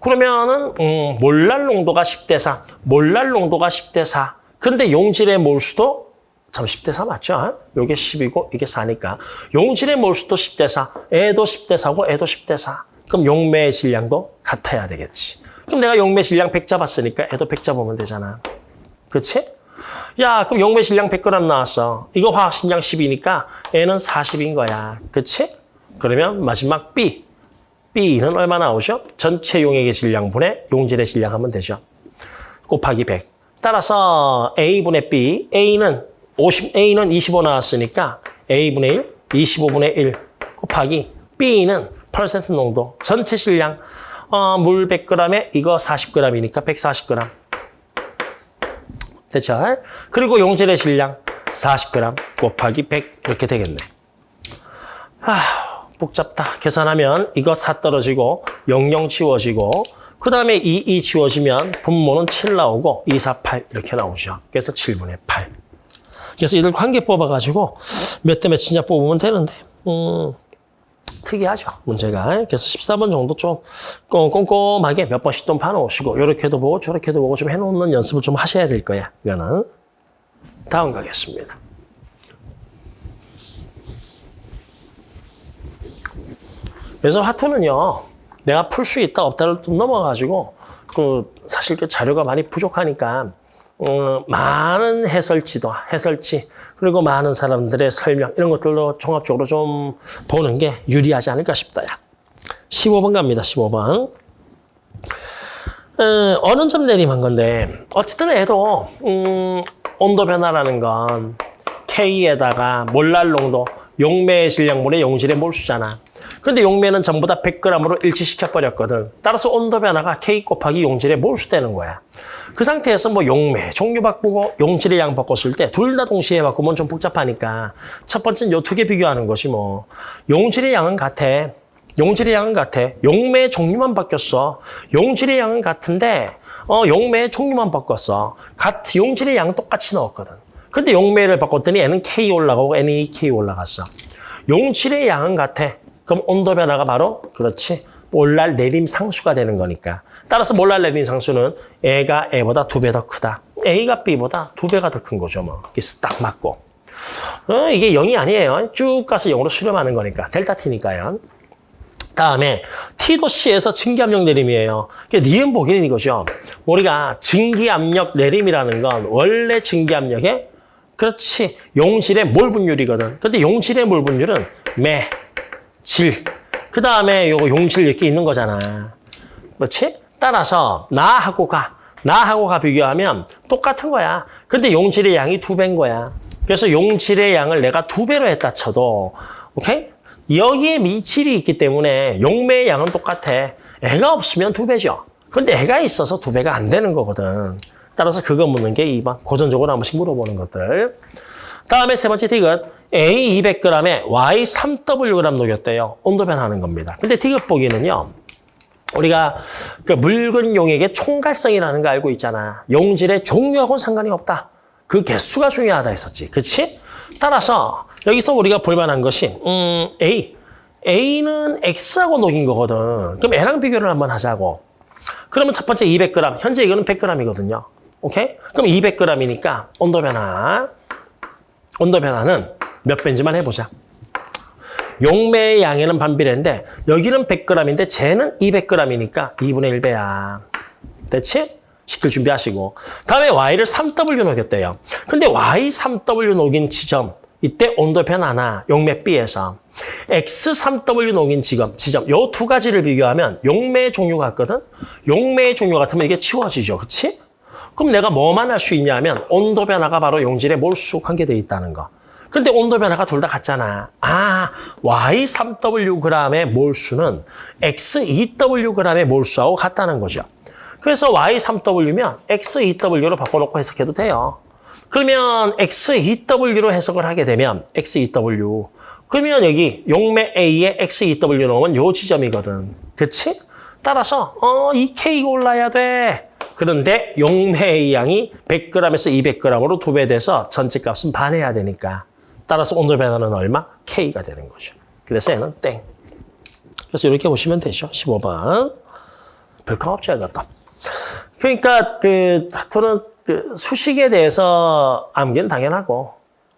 A: 그러면은 음, 몰랄 농도가 10대 4, 몰랄 농도가 10대 4. 그런데 용질의 몰수도 참 10대 4 맞죠? 요게 10이고 이게 4니까 용질의 몰수도 10대 4, 애도 10대 4고 애도 10대 4. 그럼 용매의 질량도 같아야 되겠지. 그럼 내가 용매 질량 100 잡았으니까 애도 100 잡으면 되잖아. 그치? 야, 그럼 용매 질량 100g 나왔어. 이거 화학 질량 10이니까 애는 40인 거야. 그치? 그러면 마지막 B. B는 얼마 나오죠? 전체 용액의 질량분의 용질의 질량 하면 되죠. 곱하기 100. 따라서 A분의 B, A는 50, A는 25 나왔으니까 A분의 1, 25분의 1 곱하기 B는 퍼센트 농도, 전체 질량, 어, 물 100g에 이거 40g이니까 140g. 됐죠? 그리고 용질의 질량 40g 곱하기 100 이렇게 되겠네. 아, 복잡다. 계산하면 이거 4 떨어지고 00 지워지고 그 다음에 2, 2 지워지면 분모는 7 나오고 2, 4, 8 이렇게 나오죠. 그래서 7분의 8. 그래서 이들 관계 뽑아가지고 몇 대 몇이냐 뽑으면 되는데 음, 특이하죠, 문제가. 그래서 14번 정도 좀 꼼꼼하게 몇 번씩 좀 봐놓으시고 이렇게도 보고 저렇게도 보고 좀 해놓는 연습을 좀 하셔야 될 거야, 이거는. 다음 가겠습니다. 그래서 하트는요, 내가 풀 수 있다 없다를 좀 넘어가지고 그 사실 그 자료가 많이 부족하니까 어, 많은 해설지도 해설지 그리고 많은 사람들의 설명 이런 것들로 종합적으로 좀 보는 게 유리하지 않을까 싶다. 야. 15번 갑니다. 15번. 어, 어느 점 내림한 건데 어쨌든 해도 음, 온도 변화라는 건 K에다가 몰랄 농도 용매의 질량분의 용질의 몰수잖아. 그런데 용매는 전부 다 100g으로 일치시켜버렸거든. 따라서 온도 변화가 K 곱하기 용질의 몰수되는 거야. 그 상태에서 뭐 용매, 종류 바꾸고 용질의 양 바꿨을 때 둘 다 동시에 바꾸면 좀 복잡하니까 첫 번째는 요 두 개 비교하는 것이 뭐 용질의 양은 같아. 용질의 양은 같아. 용매의 종류만 바뀌었어. 용질의 양은 같은데 어 용매의 종류만 바꿨어. 같 용질의 양은 똑같이 넣었거든. 근데 용매를 바꿨더니 N은 K 올라가고 N이 K 올라갔어. 용질의 양은 같아. 그럼 온도 변화가 바로 그렇지. 몰랄 내림 상수가 되는 거니까. 따라서 몰랄 내림 상수는 A가 A보다 두 배 더 크다. A가 B보다 두 배가 더 큰 거죠. 뭐. 그래서 딱 맞고. 어, 이게 0이 아니에요. 쭉 가서 0으로 수렴하는 거니까. 델타 T니까요. 다음에 T도 C에서 증기압력 내림이에요. 그러니까 니은 보기는 이거죠. 우리가 증기압력 내림이라는 건 원래 증기압력의 그렇지 용질의 몰 분율이거든. 근데 용질의 몰 분율은 매, 질. 그 다음에 요거 용질 이렇게 있는 거잖아. 그렇지? 따라서 나하고 가, 나하고 가 비교하면 똑같은 거야. 근데 용질의 양이 두 배인 거야. 그래서 용질의 양을 내가 두 배로 했다 쳐도 오케이? 여기에 미칠이 있기 때문에 용매의 양은 똑같아. 애가 없으면 두 배죠. 근데 애가 있어서 두 배가 안 되는 거거든. 따라서 그거 묻는 게 2번. 고전적으로 한 번씩 물어보는 것들. 다음에 세 번째 디귿. A 200g에 Y 3Wg 녹였대요. 온도 변하는 겁니다. 근데 디귿 보기는요. 우리가 그 묽은 용액의 총괄성이라는 거 알고 있잖아. 용질의 종류하고는 상관이 없다. 그 개수가 중요하다 했었지. 그렇지? 따라서 여기서 우리가 볼 만한 것이 음, A. A는 X하고 녹인 거거든. 그럼 A랑 비교를 한번 하자고. 그러면 첫 번째 200g. 현재 이거는 100g이거든요. 오케이? 그럼 200g이니까 온도 변화. 온도 변화는 몇 배인지만 해보자. 용매의 양에는 반비례인데 여기는 100g인데 쟤는 200g이니까 2분의 1배야. 됐지? 시킬 준비하시고. 다음에 Y를 3W 녹였대요. 근데 Y 3W 녹인 지점 이때 온도 변화나 용매 B에서 X 3W 녹인 지점, 지점 요 두 가지를 비교하면 용매의 종류 같거든? 용매의 종류 같으면 이게 치워지죠. 그치? 그럼 내가 뭐만 할 수 있냐면 온도 변화가 바로 용질의 몰수 관계돼 있다는 거. 근데 온도 변화가 둘 다 같잖아. 아, Y3Wg의 몰수는 X2Wg의 몰수하고 같다는 거죠. 그래서 Y3W면 X2W로 바꿔놓고 해석해도 돼요. 그러면 X2W로 해석을 하게 되면 X2W. 그러면 여기 용매 A에 X2W 넣으면 요 지점이거든. 그치? 따라서 어, 이 K가 올라야 돼. 그런데 용매의 양이 100g에서 200g으로 두 배 돼서 전체 값은 반해야 되니까 따라서 온도 변화는 얼마? K가 되는 거죠. 그래서 얘는 땡. 그래서 이렇게 보시면 되죠. 15번. 별거 없죠, 이것도. 그러니까 그 하여튼 그 수식에 대해서 암기는 당연하고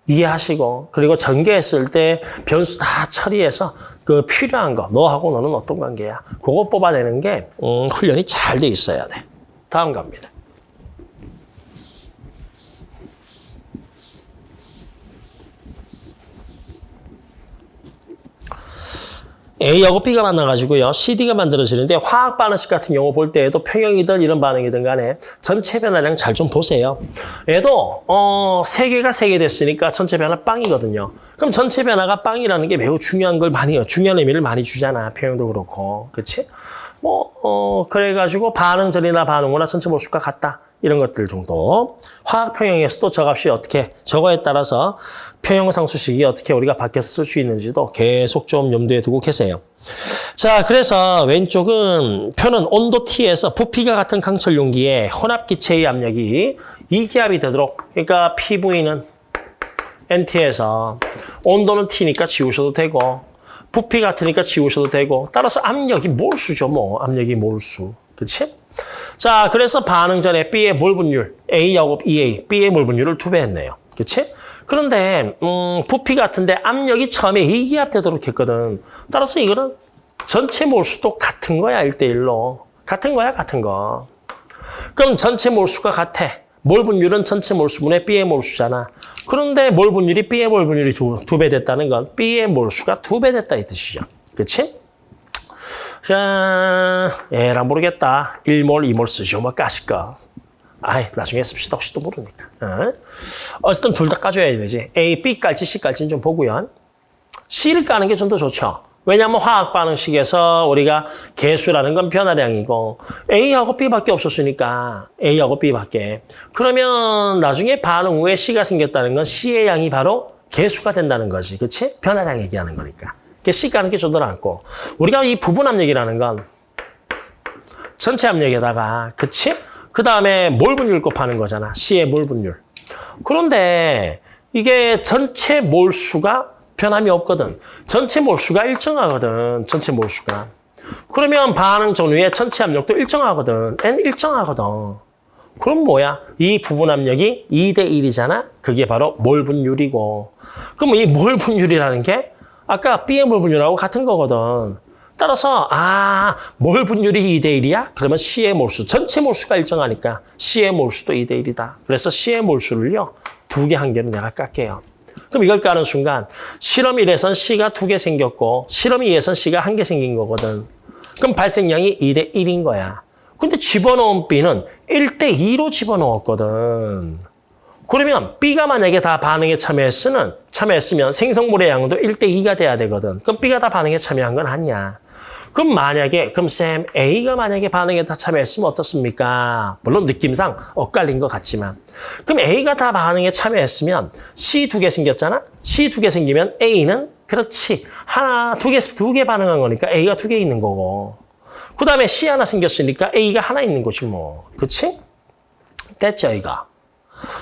A: 이해하시고 그리고 전개했을 때 변수 다 처리해서 그 필요한 거 너하고 너는 어떤 관계야 그거 뽑아내는 게 음, 훈련이 잘 돼 있어야 돼 다음 갑니다 A하고 B가 만나가지고요. CD가 만들어지는데 화학 반응식 같은 경우 볼 때에도 평형이든 이런 반응이든 간에 전체 변화량 잘 좀 보세요. 얘도 어, 세 개가 세 개 됐으니까 전체 변화 빵이거든요. 그럼 전체 변화가 빵이라는 게 매우 중요한 걸 많이 중요한 의미를 많이 주잖아. 평형도 그렇고. 그렇지? 뭐 어, 그래가지고 반응 전이나 반응 후나 전체 몰수가 같다. 이런 것들 정도. 화학 평형에서도 저 값이 어떻게 저거에 따라서 평형 상수식이 어떻게 우리가 바뀌어서 쓸 수 있는지도 계속 좀 염두에 두고 계세요. 자, 그래서 왼쪽은 표는 온도 T에서 부피가 같은 강철 용기에 혼합 기체의 압력이 이기압이 되도록 그러니까 PV는 NT에서 온도는 T니까 지우셔도 되고 부피 같으니까 지우셔도 되고 따라서 압력이 몰수죠, 뭐. 압력이 몰수. 그렇지? 자, 그래서 반응 전에 B의 몰 분율, A하고 EA, B의 몰 분율을 두 배 했네요. 그렇지? 그런데 음, 부피 같은데 압력이 처음에 이기압 되도록 했거든. 따라서 이거는 전체 몰수도 같은 거야, 1대1로. 같은 거야, 같은 거. 그럼 전체 몰수가 같아. 몰 분율은 전체 몰수분의 B의 몰수잖아. 그런데 몰 분율이 B의 몰 분율이 두배 됐다는 건 B의 몰수가 두 배 됐다 이 뜻이죠. 그렇지? 자, 에라 모르겠다. 1몰, 2몰 쓰죠. 뭐 까실까. 아이, 나중에 씁시다. 혹시 또 모르니까. 어? 어쨌든 둘 다 까줘야 되지. A, B 깔지, C 깔지는 좀 보고요. C를 까는 게 좀 더 좋죠. 왜냐하면 화학 반응식에서 우리가 개수라는 건 변화량이고 A하고 B밖에 없었으니까 A하고 B밖에. 그러면 나중에 반응 후에 C가 생겼다는 건 C의 양이 바로 개수가 된다는 거지. 그렇지? 변화량 얘기하는 거니까. 그게 C 까는 게좀더 낫고. 우리가 이 부분 압력이라는 건 전체 압력에다가 그치? 그 다음에 몰 분율 곱하는 거잖아. C의 몰 분율. 그런데 이게 전체 몰수가 변함이 없거든. 전체 몰수가 일정하거든. 전체 몰수가. 그러면 반응 전후에 전체 압력도 일정하거든. N 일정하거든. 그럼 뭐야? 이 부분 압력이 2대 1이잖아? 그게 바로 몰 분율이고. 그럼 이 몰 분율이라는 게 아까 B의 몰 분율하고 같은 거거든. 따라서 아, 몰 분율이 2대 1이야? 그러면 C의 몰수, 전체 몰수가 일정하니까 C의 몰수도 2대 1이다. 그래서 C의 몰수를요. 두 개 한 개는 내가 깎게요. 그럼 이걸 까는 순간 실험 1에선 C가 두개 생겼고 실험 2에선 C가 한개 생긴 거거든. 그럼 발생량이 2대 1인 거야. 근데 집어넣은 B는 1대 2로 집어넣었거든. 그러면 B가 만약에 다 반응에 참여했으면, 참여했으면 생성물의 양도 1대 2가 돼야 되거든. 그럼 B가 다 반응에 참여한 건 아니야. 그럼 만약에 그럼 쌤 A가 만약에 반응에 다 참여했으면 어떻습니까? 물론 느낌상 엇갈린 것 같지만 그럼 A가 다 반응에 참여했으면 C 두 개 생겼잖아? C 두 개 생기면 A는 그렇지 하나 두 개 두 개 반응한 거니까 A가 두 개 있는 거고 그 다음에 C 하나 생겼으니까 A가 하나 있는 거지 뭐 그렇지? 됐죠 이거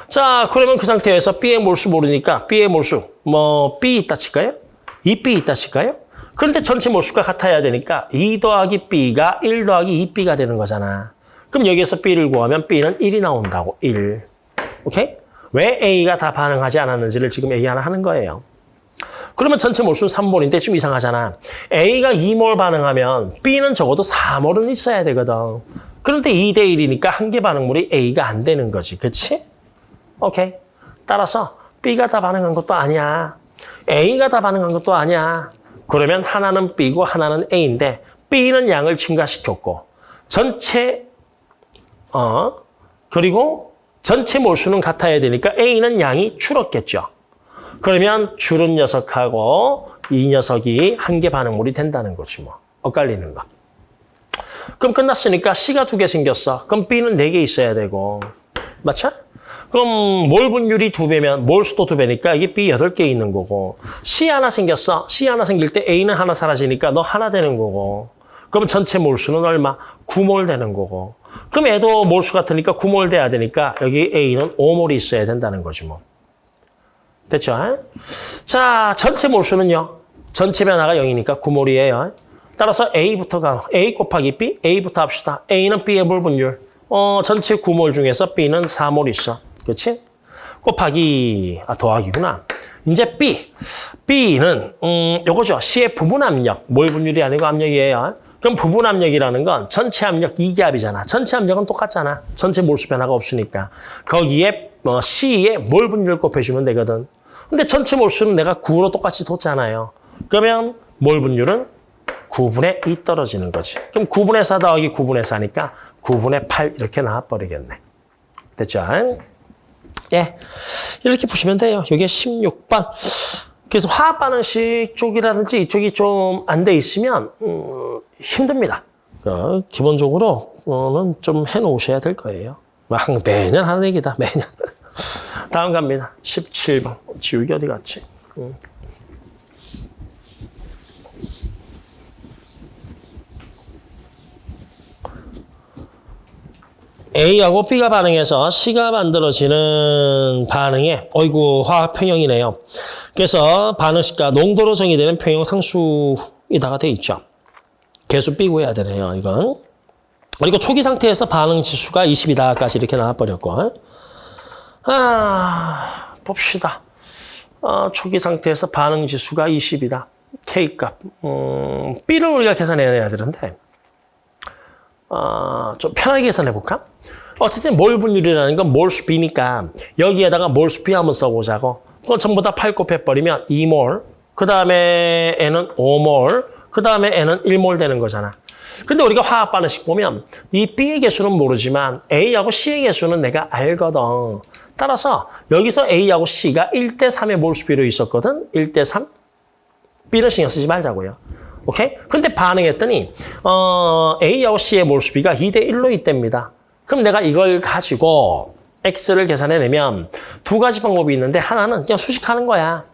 A: 자 그러면 그 상태에서 B의 몰수 모르니까 B의 몰수 뭐 B 있다 칠까요? 2B 있다 칠까요? 그런데 전체 몰수가 같아야 되니까 2 더하기 B가 1 더하기 2B가 되는 거잖아. 그럼 여기에서 B를 구하면 B는 1이 나온다고, 1. 오케이? 왜 A가 다 반응하지 않았는지를 지금 얘기 하나 하는 거예요. 그러면 전체 몰수는 3몰인데 좀 이상하잖아. A가 2몰 반응하면 B는 적어도 4몰은 있어야 되거든. 그런데 2대 1이니까 한 개 반응물이 A가 안 되는 거지. 그치? 오케이. 따라서 B가 다 반응한 것도 아니야. A가 다 반응한 것도 아니야. 그러면 하나는 B고 하나는 A인데 B는 양을 증가시켰고 전체 어 그리고 전체 몰수는 같아야 되니까 A는 양이 줄었겠죠. 그러면 줄은 녀석하고 이 녀석이 한 개 반응물이 된다는 거지 뭐. 엇갈리는 거. 그럼 끝났으니까 C가 두 개 생겼어. 그럼 B는 네 개 있어야 되고. 맞죠? 그럼 몰 분율이 두 배면 몰 수도 두 배니까 이게 B 여덟 개 있는 거고 C 하나 생겼어. C 하나 생길 때 A는 하나 사라지니까 너 하나 되는 거고. 그럼 전체 몰수는 얼마? 9몰 되는 거고. 그럼 얘도 몰수 같으니까 9몰 돼야 되니까 여기 A는 5몰이 있어야 된다는 거지 뭐. 됐죠? 자, 전체 몰수는요. 전체 변화가 0이니까 9몰이에요. 따라서 A부터가 A 곱하기 B, A부터 합시다. A는 B의 몰 분율. 어, 전체 9몰 중에서 B는 4몰 있어. 그렇지? 곱하기, 아, 더하기구나. 이제 B. B는, 음, 요거죠. C의 부분 압력. 몰 분율이 아니고 압력이에요. 그럼 부분 압력이라는 건 전체 압력 2기압이잖아. 전체 압력은 똑같잖아. 전체 몰수 변화가 없으니까. 거기에 어, C의 몰 분율 곱해주면 되거든. 근데 전체 몰수는 내가 9로 똑같이 뒀잖아요. 그러면 몰 분율은 9분의 2 떨어지는 거지. 그럼 9분의 4 더하기 9분의 4니까 9분의 8 이렇게 나와버리겠네. 됐죠? 예. 이렇게 보시면 돼요. 이게 16번. 그래서 화학 반응식 쪽이라든지 이쪽이 좀 안 돼 있으면 음, 힘듭니다. 어, 기본적으로는 좀 해놓으셔야 될 거예요. 막 매년 하는 얘기다. 매년. 다음 갑니다. 17번. 지우개 어디 갔지? 음. A하고 B가 반응해서 C가 만들어지는 반응에 어이구 화학 평형이네요. 그래서 반응식과 농도로 정의되는 평형 상수이다가 돼 있죠. 개수 B 구해야 되네요. 이건. 그리고 초기 상태에서 반응 지수가 20이다까지 이렇게 나와버렸고. 아, 봅시다. 어, 초기 상태에서 반응 지수가 20이다. K값. 음, B를 우리가 계산해야 되는데 어, 좀 편하게 계산해 볼까? 어쨌든 몰 분율이라는 건 몰수 B니까 여기에다가 몰수 B 한번 써보자고. 그건 전부 다 8 곱해버리면 2몰, 그 다음에 N은 5몰, 그 다음에 N은 1몰 되는 거잖아. 근데 우리가 화학 반응식 보면 이 B의 개수는 모르지만 A하고 C의 개수는 내가 알거든. 따라서 여기서 A하고 C가 1대 3의 몰수 비로 있었거든. 1대 3. B는 신경 쓰지 말자고요. 오케이? 근데 반응했더니 어, A하고 C의 몰수비가 2대 1로 있답니다. 그럼 내가 이걸 가지고 X를 계산해내면 두 가지 방법이 있는데 하나는 그냥 수식하는 거야.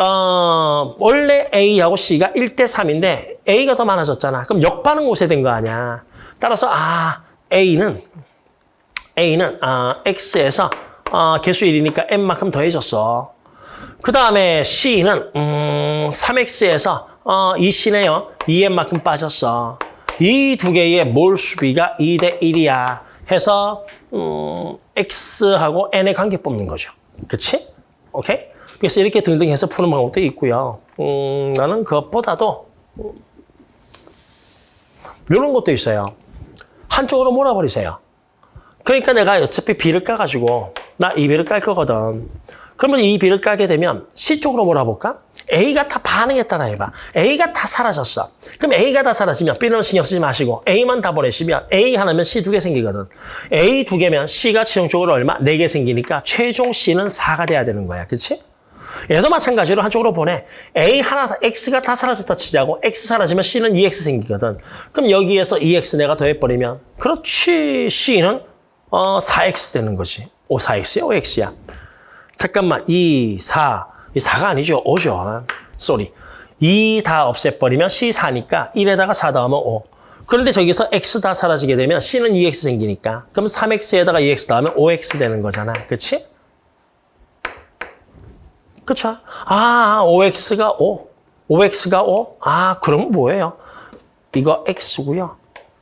A: 어, 원래 A하고 C가 1대 3인데 A가 더 많아졌잖아. 그럼 역반응 곳에 된 거 아니야. 따라서 아 A는 A는 아, X에서 어, 개수 1이니까 N만큼 더해졌어. 그 다음에 C는 음, 3X에서 어, 이 C네요. 2N만큼 빠졌어. 이 두 개의 몰 수비가 2대 1이야. 해서 음, X하고 N의 관계 뽑는 거죠. 그치? 오케이? 그래서 이렇게 등등 해서 푸는 방법도 있고요. 음, 나는 그것보다도 음, 이런 것도 있어요. 한쪽으로 몰아버리세요. 그러니까 내가 어차피 B를 까가지고 나 이 B를 깔 거거든. 그러면 이 B를 깔게 되면 C 쪽으로 몰아볼까? A가 다 반응했다라 해봐. A가 다 사라졌어. 그럼 A가 다 사라지면 B는 신경 쓰지 마시고 A만 다 보내시면 A 하나면 C 두 개 생기거든. A 두 개면 C가 최종적으로 얼마? 네 개 생기니까 최종 C는 4가 돼야 되는 거야. 그렇지? 얘도 마찬가지로 한쪽으로 보내. A 하나, X가 다 사라졌다 치자고. X 사라지면 C는 2X 생기거든. 그럼 여기에서 2X 내가 더해버리면 그렇지. C는 어, 4X 되는 거지. 오, 4X야? 5X야? 잠깐만. 2, 4. 이 4가 아니죠. 5죠. 쏘리. 2 다 없애버리면 C 4니까 1에다가 4 더하면 5. 그런데 저기서 X 다 사라지게 되면 C는 2X 생기니까 그럼 3X에다가 2X 더하면 5X 되는 거잖아. 그치? 그쵸? 아, 5X가 5. 5X가 5? 아, 그럼 뭐예요? 이거 X고요.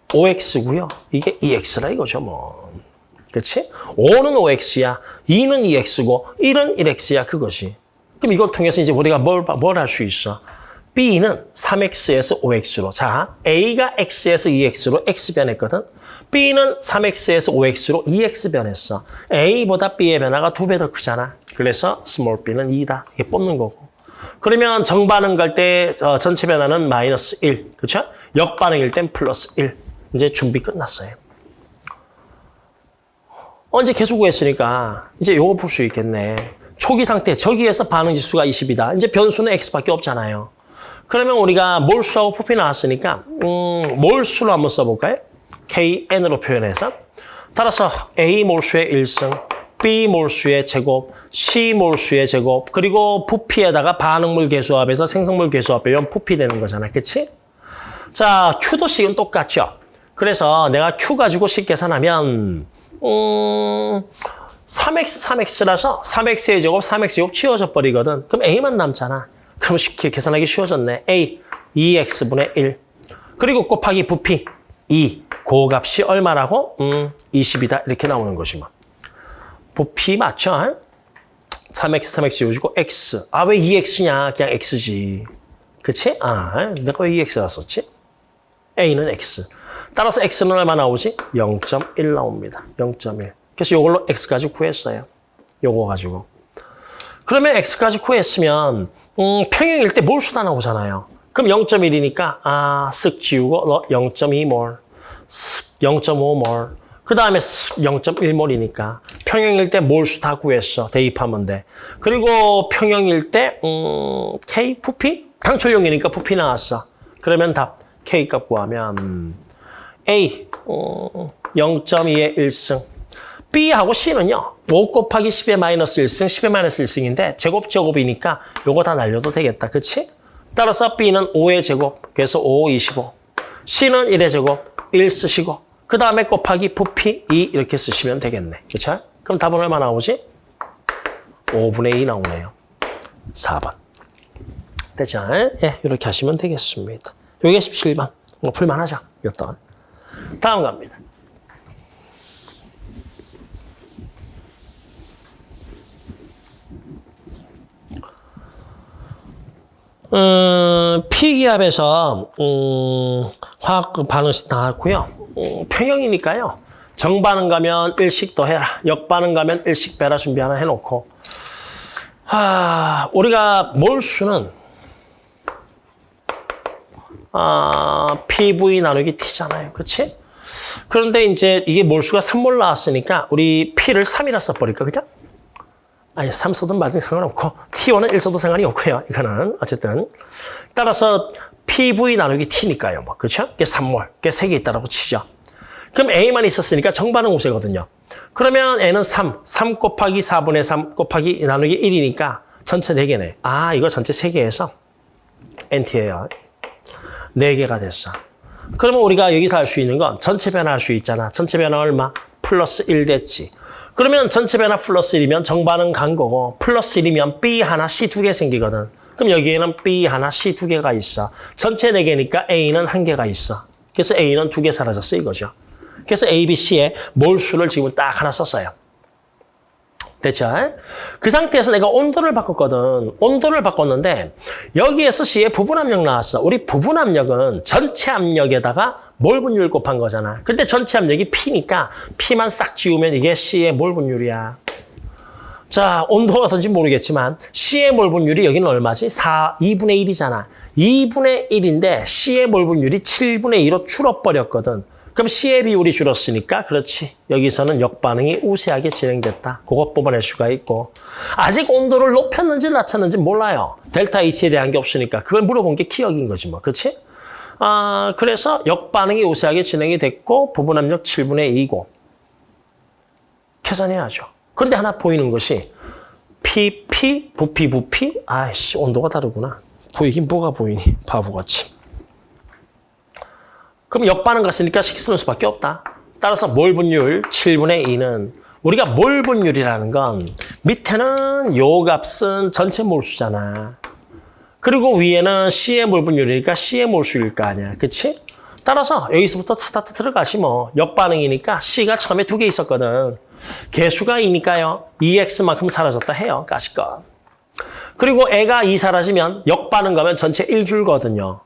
A: 5X고요. 이게 2X라 이거죠, 뭐. 그치? 5는 5X야. 2는 2X고 1은 1X야, 그것이. 그럼 이걸 통해서 이제 우리가 뭘, 뭘 할 수 있어? B는 3X에서 5X로. 자, A가 X에서 2X로 X 변했거든. B는 3X에서 5X로 2X 변했어. A보다 B의 변화가 두 배 더 크잖아. 그래서 small b는 2다. 이게 뽑는 거고. 그러면 정반응 갈 때 전체 변화는 마이너스 1. 그렇죠? 역반응일 땐 플러스 1. 이제 준비 끝났어요. 언제 계속 구했으니까 이제 요거 풀 수 있겠네. 초기 상태, 저기에서 반응 지수가 20이다. 이제 변수는 x밖에 없잖아요. 그러면 우리가 몰수하고 부피 나왔으니까 음, 몰수로 한번 써볼까요? KN으로 표현해서 따라서 A 몰수의 1승, B 몰수의 제곱, C 몰수의 제곱, 그리고 부피에다가 반응물 개수합에서 생성물 개수합 빼면 부피 되는 거잖아. 그치? 자, Q도 C는 똑같죠. 그래서 내가 Q 가지고 식 계산하면 음, 3x, 3x라서 3x의 제곱, 3x 제곱 치워져 버리거든. 그럼 a만 남잖아. 그럼 쉽게 계산하기 쉬워졌네. a, 2x분의 1. 그리고 곱하기 부피 2. 그 값이 얼마라고? 음, 20이다. 이렇게 나오는 것이 뭐. 부피 맞죠? 3x, 3x 지워지고 x. 아, 왜 2x냐? 그냥 x지. 그치? 아, 내가 왜 2x라 썼지? a는 x. 따라서 x는 얼마 나오지? 0.1 나옵니다. 0.1. 그래서 이걸로 x까지 구했어요. 요거 가지고. 그러면 x까지 구했으면 음, 평형일 때 몰 수다 나오잖아요. 그럼 0.1이니까 아, 쓱 지우고 0.2몰, 쓱 0.5몰, 그 다음에 쓱 0.1몰이니까 평형일 때 몰수 다 구했어. 대입하면 돼. 그리고 평형일 때 음, K 부피? 당철용이니까 부피 나왔어. 그러면 답 K 값 구하면 A 어, 0.2의 1승 B하고 C는요. 5 곱하기 10의 마이너스 1승, 10의 마이너스 1승인데 제곱 제곱이니까 요거 다 날려도 되겠다. 그치? 따라서 B는 5의 제곱, 그래서 5, 25. C는 1의 제곱, 1 쓰시고 그 다음에 곱하기 부피 2 이렇게 쓰시면 되겠네. 그쵸? 그럼 답은 얼마 나오지? 5분의 2 나오네요. 4번. 되죠? 예, 이렇게 하시면 되겠습니다. 요게 17번. 뭐 풀만하죠? 이것도. 다음 갑니다. 음, P기압에서 음, 화학 반응식 나왔고요. 음, 평형이니까요. 정반응 가면 일식 더 해라. 역반응 가면 일식 빼라 준비 하나 해놓고 아, 우리가 몰수는 아, PV 나누기 T잖아요. 그렇지? 그런데 이제 이게 몰수가 3몰 나왔으니까 우리 P를 3이라 써버릴까 그냥? 아니 3 써도 말든 상관없고 T1은 1 써도 상관이 없고요. 이거는 어쨌든 따라서 PV 나누기 T니까요. 뭐 그렇죠? 이게 3몰, 이게 3개 있다라고 치죠. 그럼 A만 있었으니까 정반응 우세거든요. 그러면 N은 3, 3 곱하기 4분의 3 곱하기 나누기 1이니까 전체 4개네. 아 이거 전체 3개에서 NT예요. 4개가 됐어. 그러면 우리가 여기서 할 수 있는 건 전체 변화할 수 있잖아. 전체 변화 얼마? 플러스 1 됐지. 그러면 전체 변화 플러스 1이면 정반응 간 거고 플러스 1이면 B 하나, C 두 개 생기거든. 그럼 여기에는 B 하나, C 두 개가 있어. 전체 4개니까 A는 한 개가 있어. 그래서 A는 두 개 사라졌어 이거죠. 그래서 A, B, C의 몰수를 지금 딱 하나 썼어요. 됐죠? 그 상태에서 내가 온도를 바꿨거든. 온도를 바꿨는데 여기에서 C의 부분 압력 나왔어. 우리 부분 압력은 전체 압력에다가 몰 분율 곱한 거잖아. 근데 전체 압력이 P니까 P만 싹 지우면 이게 C의 몰 분율이야. 자, 온도가 어떤지 모르겠지만 C의 몰 분율이 여기는 얼마지? 4, 2분의 1이잖아. 2분의 1인데 C의 몰 분율이 7분의 2로 줄어버렸거든. 그럼 C의 비율이 줄었으니까 그렇지. 여기서는 역반응이 우세하게 진행됐다. 그것 뽑아낼 수가 있고 아직 온도를 높였는지 낮췄는지 몰라요. 델타 H에 대한 게 없으니까 그걸 물어본 게 기억인 거지 뭐. 그렇지? 아, 그래서 역반응이 우세하게 진행이 됐고 부분 압력 7분의 2고 계산해야죠. 그런데 하나 보이는 것이 PP, 부피, 부피 아이씨 온도가 다르구나. 보이긴 뭐가 보이니 바보같이. 그럼 역반응 갔으니까 식 쓰는 수밖에 없다. 따라서 몰 분율 7분의 2는 우리가 몰 분율이라는 건 밑에는 요 값은 전체 몰수잖아. 그리고 위에는 C의 몰 분율이니까 C의 몰수일 거 아니야. 그치? 따라서 여기서부터 스타트 들어가시 뭐 역반응이니까 C가 처음에 두 개 있었거든. 개수가 2니까요. 2X만큼 사라졌다 해요. 가시건. 그리고 애가 2 사라지면 역반응 가면 전체 1 줄거든요.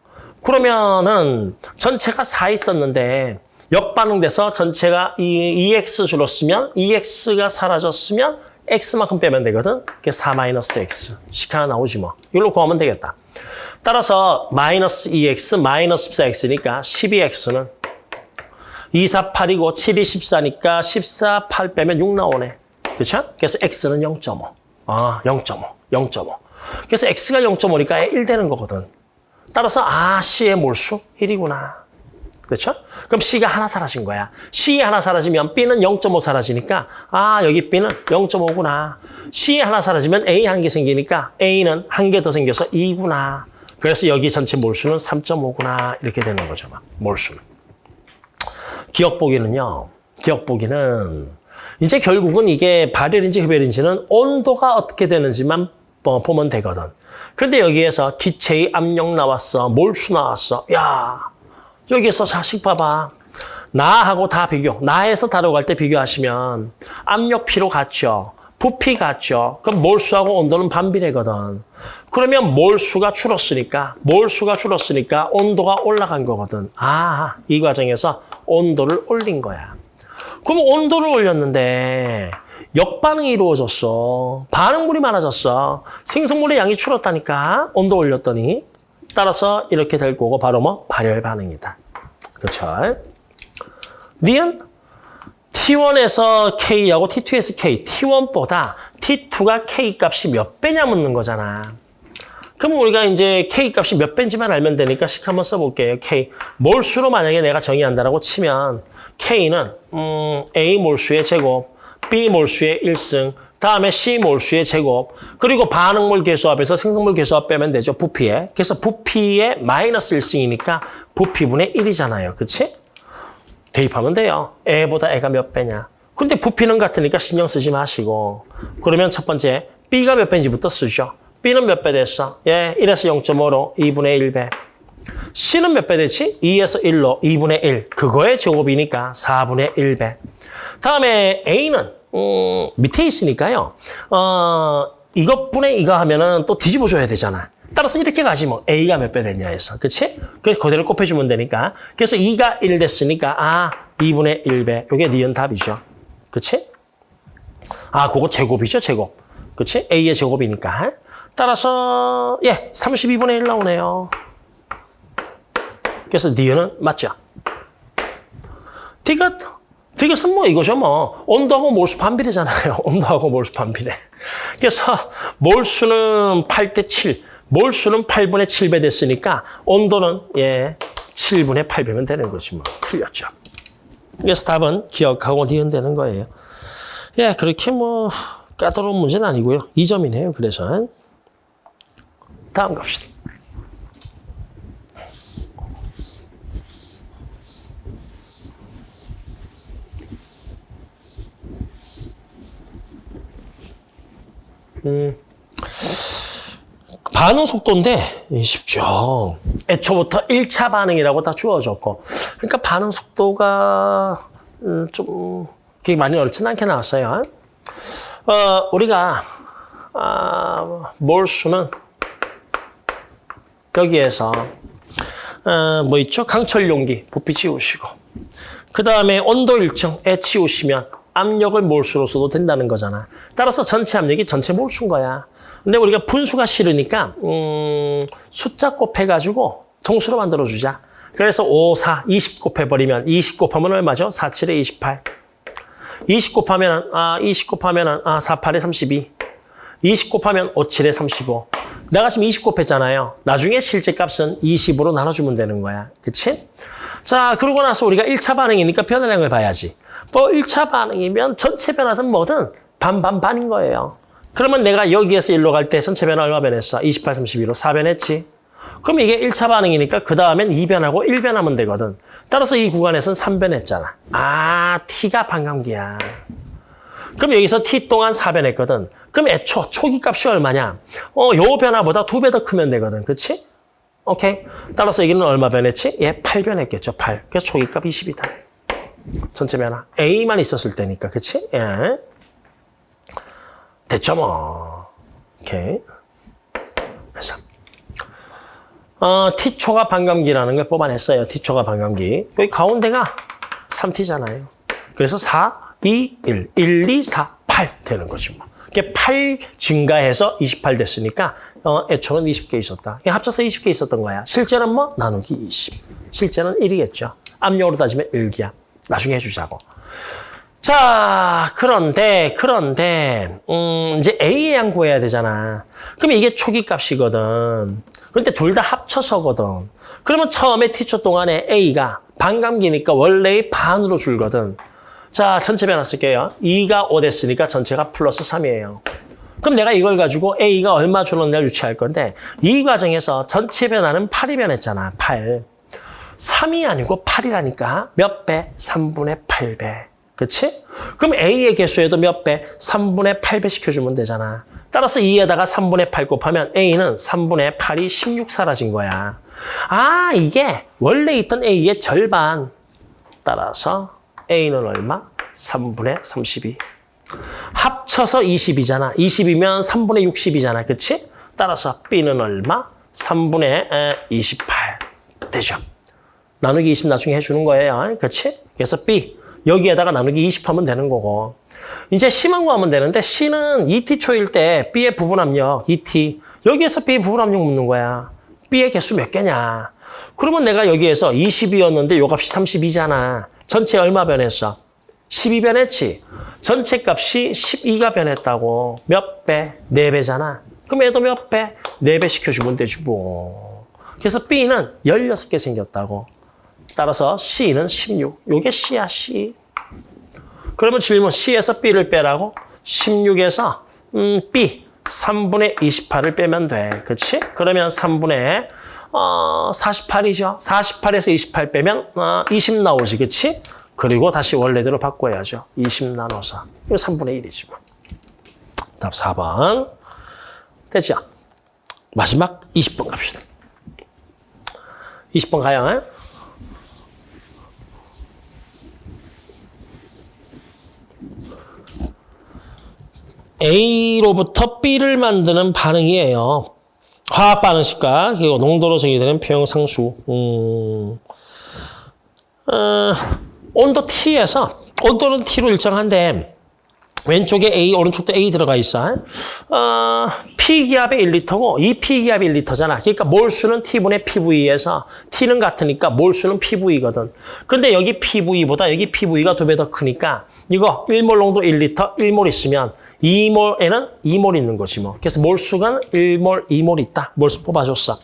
A: 그러면은 전체가 4 있었는데 역반응돼서 전체가 2x 줄었으면 2x가 사라졌으면 x만큼 빼면 되거든. 그게 4 마이너스 x. 식 하나 나오지 뭐. 이걸로 구하면 되겠다. 따라서 마이너스 2x 마이너스 14x니까 12x는 2, 4, 8이고 7이 14니까 14, 8 빼면 6 나오네. 그렇죠? 그래서 x는 0.5. 아, 0.5. 0.5. 그래서 x가 0.5니까 1 되는 거거든. 따라서 아, C의 몰수 1이구나. 그렇죠? 그럼 C가 하나 사라진 거야. C 하나 사라지면 B는 0.5 사라지니까 아, 여기 B는 0.5구나. C 하나 사라지면 A 한 개 생기니까 A는 한 개 더 생겨서 2구나. 그래서 여기 전체 몰수는 3.5구나 이렇게 되는 거죠. 막 몰수는. 기억 보기는요. 기억 보기는 이제 결국은 이게 발열인지 흡열인지는 온도가 어떻게 되는지만 뭐 보면 되거든. 그런데 여기에서 기체의 압력 나왔어. 몰수 나왔어. 야 여기에서 자식 봐봐. 나하고 다 비교. 나에서 다뤄갈 때 비교하시면 압력 피로 같죠. 부피 같죠. 그럼 몰수하고 온도는 반비례거든. 그러면 몰수가 줄었으니까 몰수가 줄었으니까 온도가 올라간 거거든. 아, 이 과정에서 온도를 올린 거야. 그럼 온도를 올렸는데 역반응이 이루어졌어. 반응물이 많아졌어. 생성물의 양이 줄었다니까. 온도 올렸더니. 따라서 이렇게 될 거고 바로 뭐 발열 반응이다. 그렇죠? 니은 T1에서 K하고 T2에서 K, T1보다 T2가 K 값이 몇 배냐 묻는 거잖아. 그럼 우리가 이제 K 값이 몇 배인지만 알면 되니까 식 한번 써볼게요. K. 몰수로 만약에 내가 정의한다라고 치면 K는 음, A 몰수의 제곱, B 몰수의 1승, 다음에 C 몰수의 제곱, 그리고 반응물 개수합에서 생성물 개수합 빼면 되죠. 부피에. 그래서 부피의 마이너스 1승이니까 부피분의 1이잖아요. 그치? 대입하면 돼요. A보다 A가 몇 배냐. 근데 부피는 같으니까 신경 쓰지 마시고. 그러면 첫 번째, B가 몇 배인지부터 쓰죠. B는 몇 배 됐어? 예, 1에서 0.5로 2분의 1배. C는 몇 배 됐지? 2에서 1로 2분의 1. 그거의 제곱이니까 4분의 1배. 다음에 A는 음, 밑에 있으니까요. 어, 이것분의 이거 하면은 또 뒤집어 줘야 되잖아. 따라서 이렇게 가지 뭐 A가 몇 배 됐냐 해서 그치? 그래서 그대로 곱해주면 되니까 그래서 2가 1 됐으니까 아 2분의 1배 이게 니은 답이죠 그치? 아 그거 제곱이죠 제곱 그치? A의 제곱이니까 따라서 예 32분의 1 나오네요 그래서 니은은 맞죠? 디귿 디귿은 뭐 이거죠 뭐 온도하고 몰수 반비례잖아요 온도하고 몰수 반비례 그래서 몰수는 8대 7 몰수는 8분의 7배 됐으니까 온도는 예 7분의 8배면 되는 거지 뭐. 틀렸죠. 그래서 답은 기억하고 니은 되는 거예요. 예, 그렇게 뭐 까다로운 문제는 아니고요. 2점이네요. 그래서 다음 갑시다. 음. 반응 속도인데 쉽죠. 애초부터 1차 반응이라고 다 주어졌고. 그러니까 반응 속도가 음, 좀 그게 많이 어렵지는 않게 나왔어요. 어, 우리가 아, 몰수는 여기에서 어, 뭐 있죠? 강철 용기 부피 지우시고 그 다음에 온도 일정 에 치우시면 압력을 몰수로 써도 된다는 거잖아. 따라서 전체 압력이 전체 몰수인 거야. 근데 우리가 분수가 싫으니까 음, 숫자 곱해가지고 통수로 만들어주자. 그래서 5, 4, 20 곱해버리면 20 곱하면 얼마죠? 4, 7에 28. 20 곱하면 아, 20 곱하면 아, 4, 8에 32. 20 곱하면 5, 7에 35. 내가 지금 20 곱했잖아요. 나중에 실제 값은 20으로 나눠주면 되는 거야. 그치? 자, 그러고 나서 우리가 1차 반응이니까 변화량을 봐야지. 뭐 1차 반응이면 전체 변화든 뭐든 반반반인 거예요. 그러면 내가 여기에서 일로 갈 때 전체 변화 얼마 변했어? 28, 32로 4변했지. 그럼 이게 1차 반응이니까 그 다음엔 2변하고 1변하면 되거든. 따라서 이 구간에서는 3변했잖아. 아, T가 반감기야. 그럼 여기서 T 동안 4변했거든. 그럼 애초, 초기 값이 얼마냐? 어, 요 변화보다 두 배 더 크면 되거든. 그치? 오케이. 따라서 여기는 얼마 변했지? 얘 8변했겠죠. 8. 그래서 초기 값 20이다. 전체 변화. A만 있었을 때니까. 그치? 예. 됐죠, 뭐. 오케이. 그래서. 어, T초가 반감기라는 걸 뽑아냈어요. T초가 반감기. 여기 가운데가 3T잖아요. 그래서 4, 2, 1. 1, 2, 4, 8 되는 거지 뭐. 이게 8 증가해서 28 됐으니까 어, 애초는 20개 있었다. 합쳐서 20개 있었던 거야. 실제는 뭐? 나누기 20. 실제는 1이겠죠. 압력으로 따지면 1기야. 나중에 해주자고. 자, 그런데, 그런데, 음, 이제 A의 양 구해야 되잖아. 그럼 이게 초기 값이거든. 그런데 둘 다 합쳐서거든. 그러면 처음에 T초 동안에 A가 반감기니까 원래의 반으로 줄거든. 자, 전체 변화 쓸게요. 2가 5 됐으니까 전체가 플러스 3이에요. 그럼 내가 이걸 가지고 A가 얼마 줄었냐를 유추할 건데 이 과정에서 전체 변화는 8이 변했잖아. 8. 3이 아니고 8이라니까. 몇 배? 3분의 8배. 그치? 그럼 A의 개수에도 몇 배? 3분의 8배 시켜주면 되잖아. 따라서 2에다가 3분의 8 곱하면 A는 3분의 8이 16 사라진 거야. 아, 이게 원래 있던 A의 절반. 따라서 A는 얼마? 3분의 32. 합쳐서 20이잖아. 20이면 3분의 60이잖아. 그치? 따라서 B는 얼마? 3분의 28. 되죠. 나누기 20 나중에 해주는 거예요. 그치? 그래서 B. 여기에다가 나누기 20 하면 되는 거고. 이제 C만 구하면 되는데 C는 ET 초일 때 B의 부분 압력, ET. 여기에서 B의 부분 압력 묻는 거야. B의 개수 몇 개냐. 그러면 내가 여기에서 20이었는데 요 값이 32잖아. 전체 얼마 변했어? 12 변했지. 전체 값이 12가 변했다고. 몇 배? 4배잖아. 그럼 얘도 몇 배? 4배 시켜주면 되지 뭐. 그래서 B는 16개 생겼다고. 따라서 C는 16. 요게 C야, C. 그러면 질문 C에서 B를 빼라고? 16에서 음, B 3분의 28을 빼면 돼. 그렇지? 그러면 3분의 어, 48이죠. 48에서 28 빼면 어, 20 나오지. 그렇지? 그리고 다시 원래대로 바꿔야죠. 20 나눠서. 이거 3분의 1이지 뭐. 답 4번. 됐죠? 마지막 20번 갑시다. 20번 가요. A로부터 B를 만드는 반응이에요. 화학 반응식과 그리고 농도로 정의되는 표형 상수. 음, 어, 온도 T에서 온도는 T로 일정한데 왼쪽에 A, 오른쪽도 A 들어가 있어. 어, P기압이 1리터고 이 P기압이 1리터잖아. 그러니까 몰수는 T분의 PV에서 T는 같으니까 몰수는 PV거든. 근데 여기 PV보다 여기 PV가 두 배 더 크니까 이거 1몰 농도 1리터 1몰 있으면 2몰에는 2몰 있는 거지 뭐. 그래서 몰수가 1몰, 2몰 있다. 몰수 뽑아줬어.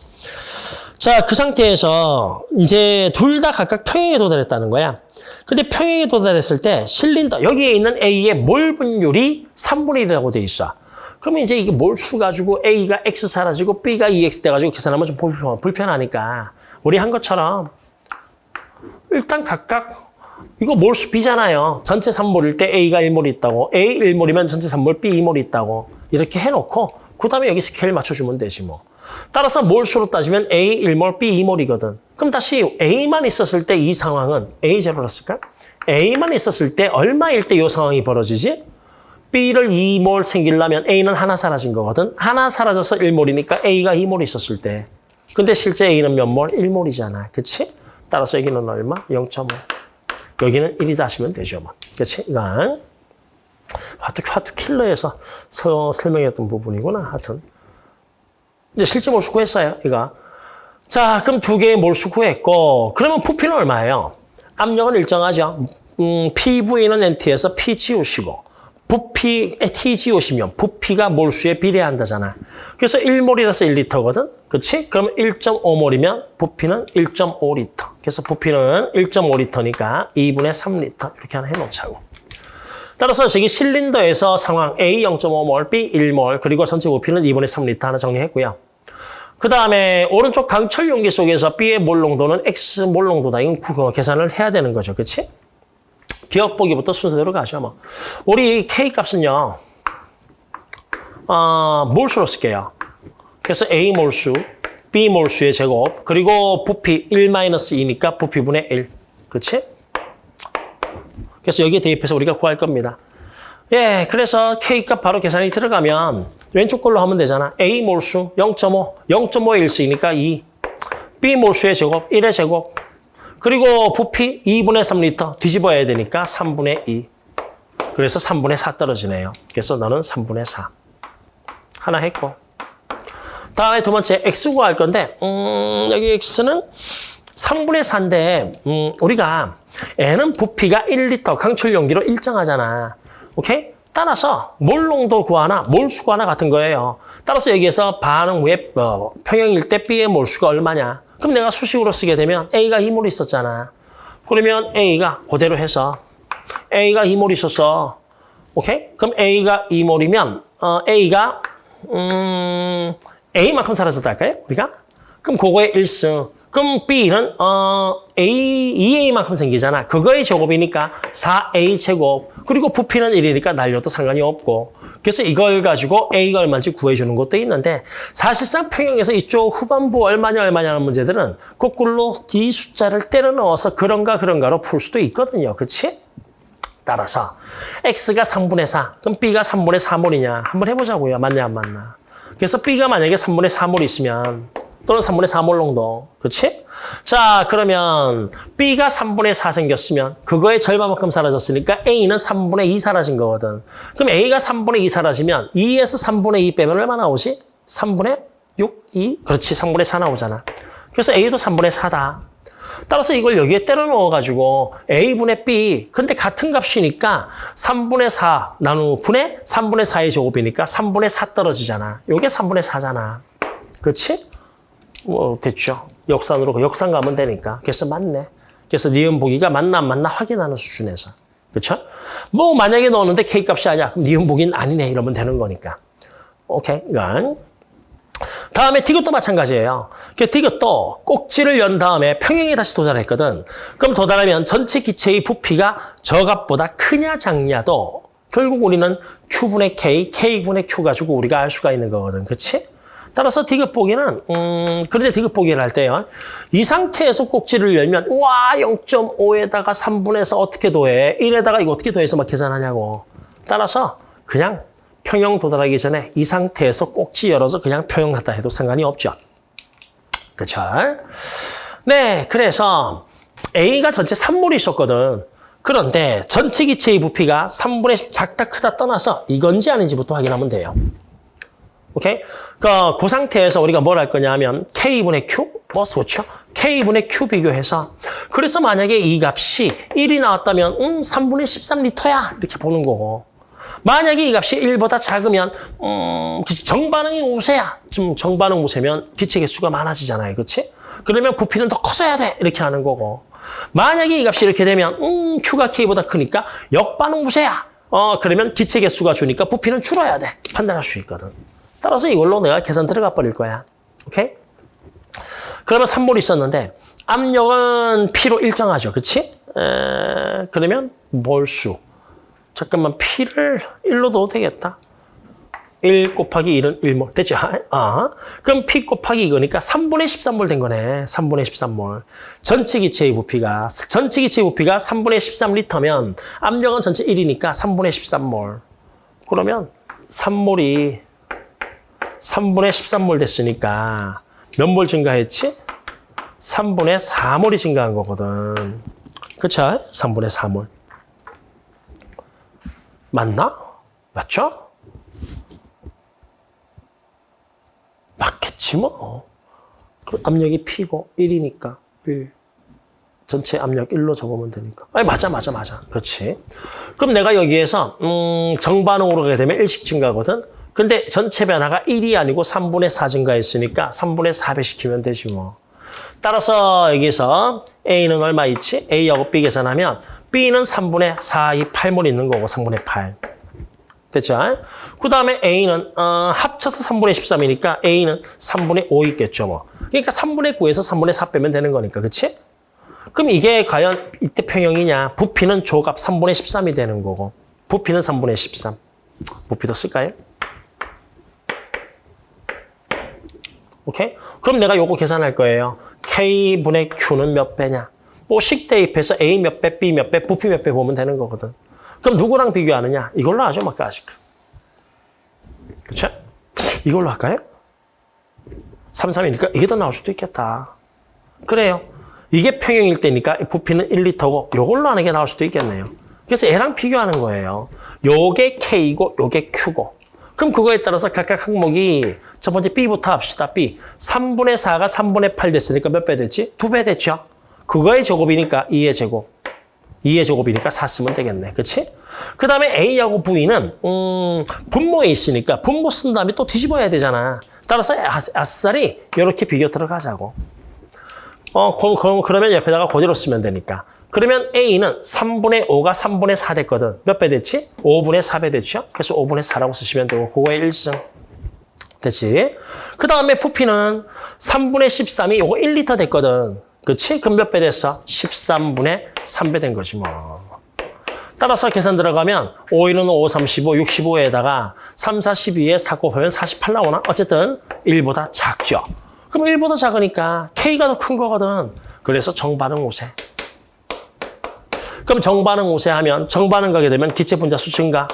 A: 자, 그 상태에서 이제 둘 다 각각 평행에 도달했다는 거야. 근데 평행에 도달했을 때 실린더, 여기에 있는 A의 몰 분율이 3분의 1이라고 돼 있어. 그러면 이제 이게 몰수 가지고 A가 X 사라지고 B가 EX 돼가지고 계산하면 좀 불편, 불편하니까 우리 한 것처럼 일단 각각 이거 몰수 B잖아요. 전체 3몰일 때 A가 1몰 있다고. A 1몰이면 전체 3몰, B 2몰 있다고. 이렇게 해놓고 그 다음에 여기 스케일 맞춰주면 되지 뭐. 따라서 몰수로 따지면 A 1몰, B 2몰이거든. 그럼 다시 A만 있었을 때 이 상황은 A 제로였을까? A만 있었을 때 얼마일 때 이 상황이 벌어지지? B를 2몰 생기려면 A는 하나 사라진 거거든. 하나 사라져서 1몰이니까 A가 2몰 있었을 때. 근데 실제 A는 몇 몰? 1몰이잖아. 그치? 따라서 여기는 얼마? 0.5. 여기는 1이다 하시면 되죠. 뭐. 그치? 이건 화투, 화투 킬러에서 서, 설명했던 부분이구나. 하여튼. 이제 실제 몰수 구했어요. 이거. 자, 그럼 두 개의 몰수 구했고 그러면 부피는 얼마예요? 압력은 일정하죠. 음, PV는 NT에서 PGO시고 부피 TGO시면 부피가 몰수에 비례한다잖아. 그래서 1몰이라서 1리터거든. 그렇지? 그럼 1.5몰이면 부피는 1.5리터. 그래서 부피는 1.5리터니까 2분의 3리터 이렇게 하나 해놓자고. 따라서 저기 실린더에서 상황 A 0.5몰, B 1몰, 그리고 전체 부피는 2분의 3리터 하나 정리했고요. 그 다음에 오른쪽 강철 용기 속에서 B의 몰 농도는 X 몰 농도다. 이건 그거 계산을 해야 되는 거죠. 그렇지? 기억 보기부터 순서대로 가죠. 뭐. 우리 K 값은요. 어, 몰수로 쓸게요. 그래서 A 몰수, B 몰수의 제곱, 그리고 부피 1-2니까 부피분의 1. 그렇지? 그래서 여기에 대입해서 우리가 구할 겁니다. 예, 그래서 K값 바로 계산이 들어가면 왼쪽 걸로 하면 되잖아. A 몰수 0.5, 0.5의 1수이니까 2. B 몰수의 제곱 1의 제곱. 그리고 부피 2분의 3리터 뒤집어야 되니까 3분의 2. 그래서 3분의 4 떨어지네요. 그래서 너는 3분의 4. 하나 했고. 다음에 두 번째 X 구할 건데 음, 여기 X는 3분의 4인데 음, 우리가 N은 부피가 1리터 강철 용기로 일정하잖아. 오케이? 따라서 몰농도 구하나 몰수 구하나 같은 거예요. 따라서 여기에서 반응 후에 어, 평형일 때 B의 몰수가 얼마냐. 그럼 내가 수식으로 쓰게 되면 A가 2몰 있었잖아. 그러면 A가 그대로 해서 A가 2몰 있어서 오케이? 그럼 A가 2몰이면 어, A가 음, A만큼 사라졌다 할까요? 우리가? 그럼 그거의 1승. 그럼 B는 어, A, 2A만큼 생기잖아. 그거의 제곱이니까 4A 제곱. 그리고 부피는 1이니까 날려도 상관이 없고. 그래서 이걸 가지고 A가 얼마인지 구해주는 것도 있는데 사실상 평형에서 이쪽 후반부 얼마냐 얼마냐는 문제들은 거꾸로 D 숫자를 때려 넣어서 그런가 그런가로 풀 수도 있거든요. 그렇지? 따라서 X가 3분의 4, 그럼 B가 3분의 4몰이냐 한번 해보자고요. 맞냐 안 맞나. 그래서 B가 만약에 3분의 4몰이 있으면 또는 3분의 4몰 정도. 그렇지? 자 그러면 B가 3분의 4 생겼으면 그거의 절반만큼 사라졌으니까 A는 3분의 2 사라진 거거든. 그럼 A가 3분의 2 사라지면 2에서 3분의 2 빼면 얼마 나오지? 3분의 6, 2? 그렇지 3분의 4 나오잖아. 그래서 A도 3분의 4다. 따라서 이걸 여기에 때려 넣어가지고 A분의 B, 근데 같은 값이니까 3분의 4 나누 분의 3분의 4의 제곱이니까 3분의 4 떨어지잖아. 요게 3분의 4잖아. 그렇지? 뭐 됐죠. 역산으로 역산 가면 되니까. 그래서 맞네. 그래서 니은 보기가 맞나 안 맞나 확인하는 수준에서. 그렇죠? 뭐 만약에 넣었는데 K 값이 아니야. 그럼 니은 보기는 아니네. 이러면 되는 거니까. 오케이. 이건. 다음에 디귿도 마찬가지예요. 그 디귿도 꼭지를 연 다음에 평행에 다시 도달했거든. 그럼 도달하면 전체 기체의 부피가 저 값보다 크냐 작냐도 결국 우리는 Q분의 K, K분의 Q 가지고 우리가 알 수가 있는 거거든. 그렇지? 따라서 디귿 보기는 음 그런데 디귿 보기를 할 때요. 이 상태에서 꼭지를 열면 와 0.5에다가 3분에서 어떻게 더해? 1에다가 이거 어떻게 더해서 막 계산하냐고. 따라서 그냥 평형 도달하기 전에 이 상태에서 꼭지 열어서 그냥 평형하다 해도 상관이 없죠. 그렇죠? 네, 그래서 A가 전체 3몰이 있었거든. 그런데 전체 기체의 부피가 3분의 작다 크다 떠나서 이건지 아닌지부터 확인하면 돼요. 오케이? 그, 그 상태에서 우리가 뭘 할 거냐면 K분의 Q? 뭐 좋죠? K분의 Q 비교해서 그래서 만약에 이 값이 1이 나왔다면 음 3분의 13리터야 이렇게 보는 거고 만약에 이 값이 1보다 작으면 음 정반응이 우세야. 좀 정반응 우세면 기체 개수가 많아지잖아요. 그렇지? 그러면 부피는 더 커져야 돼. 이렇게 하는 거고. 만약에 이 값이 이렇게 되면 음 Q가 K보다 크니까 역반응 우세야. 어 그러면 기체 개수가 주니까 부피는 줄어야 돼. 판단할 수 있거든. 따라서 이걸로 내가 계산 들어가 버릴 거야. 오케이? 그러면 3몰 있었는데 압력은 P로 일정하죠. 그렇지? 에, 그러면 몰수. 잠깐만 P를 1로 넣어도 되겠다. 1 곱하기 1은 1몰. 됐죠? 아, 그럼 P 곱하기 이거니까 3분의 13몰 된 거네. 3분의 13몰. 전체 기체의 부피가 전체 기체의 부피가 3분의 13리터면 압력은 전체 1이니까 3분의 13몰. 그러면 3몰이 3분의 13몰 됐으니까 몇 몰 증가했지? 3분의 4몰이 증가한 거거든. 그쵸? 3분의 4몰. 맞나? 맞죠? 맞겠지 뭐. 그 압력이 P고 1이니까 1. 전체 압력 1로 적으면 되니까. 아니 맞아 맞아 맞아. 그렇지. 그럼 내가 여기에서 음, 정반응으로 가게 되면 1씩 증가거든. 근데 전체 변화가 1이 아니고 3분의 4 증가했으니까 3분의 4배 시키면 되지 뭐. 따라서 여기서 A는 얼마 있지? A하고 B 계산하면 B는 3분의 4, 2, 8몰 있는 거고 3분의 8. 됐죠? 그 다음에 A는 어, 합쳐서 3분의 13이니까 A는 3분의 5 있겠죠. 뭐. 그러니까 3분의 9에서 3분의 4 빼면 되는 거니까. 그치? 그럼 이게 과연 이때 평형이냐? 부피는 조갑 3분의 13이 되는 거고 부피는 3분의 13. 부피도 쓸까요? 오케이? 그럼 내가 요거 계산할 거예요. K분의 Q는 몇 배냐? 뭐식 대입해서 A 몇 배, B 몇 배, 부피 몇 배 보면 되는 거거든. 그럼 누구랑 비교하느냐? 이걸로 하죠, 막가식. 그렇죠? 이걸로 할까요? 3, 3이니까 이게 더 나올 수도 있겠다. 그래요. 이게 평형일 때니까 부피는 1리터고 이걸로 하는 게 나올 수도 있겠네요. 그래서 얘랑 비교하는 거예요. 요게 K고 요게 Q고. 그럼 그거에 따라서 각각 항목이 첫 번째 B부터 합시다. B. 3분의 4가 3분의 8 됐으니까 몇 배 됐지? 2배 됐죠? 그거의 제곱이니까 2의 제곱. 2의 제곱이니까 4 쓰면 되겠네. 그치? 그 다음에 A하고 V는 음, 분모에 있으니까 분모 쓴 다음에 또 뒤집어야 되잖아. 따라서 아, 아싸리 이렇게 비교 들어가자고. 어, 그럼, 그럼, 그러면 옆에다가 그대로 쓰면 되니까. 그러면 A는 3분의 5가 3분의 4 됐거든. 몇 배 됐지? 5분의 4배 됐죠? 그래서 5분의 4라고 쓰시면 되고 그거의 1승. 됐지? 그 다음에 부피는 3분의 13이 요거 1리터 됐거든. 그치? 그럼 몇 배 됐어? 13분의 3배 된 거지 뭐. 따라서 계산 들어가면 5, 1은 5, 35, 65에다가 3, 4, 12에 4 곱하면 48 나오나? 어쨌든 1보다 작죠. 그럼 1보다 작으니까 K가 더 큰 거거든. 그래서 정반응 우세. 그럼 정반응 우세 하면 정반응 가게 되면 기체 분자 수 증가.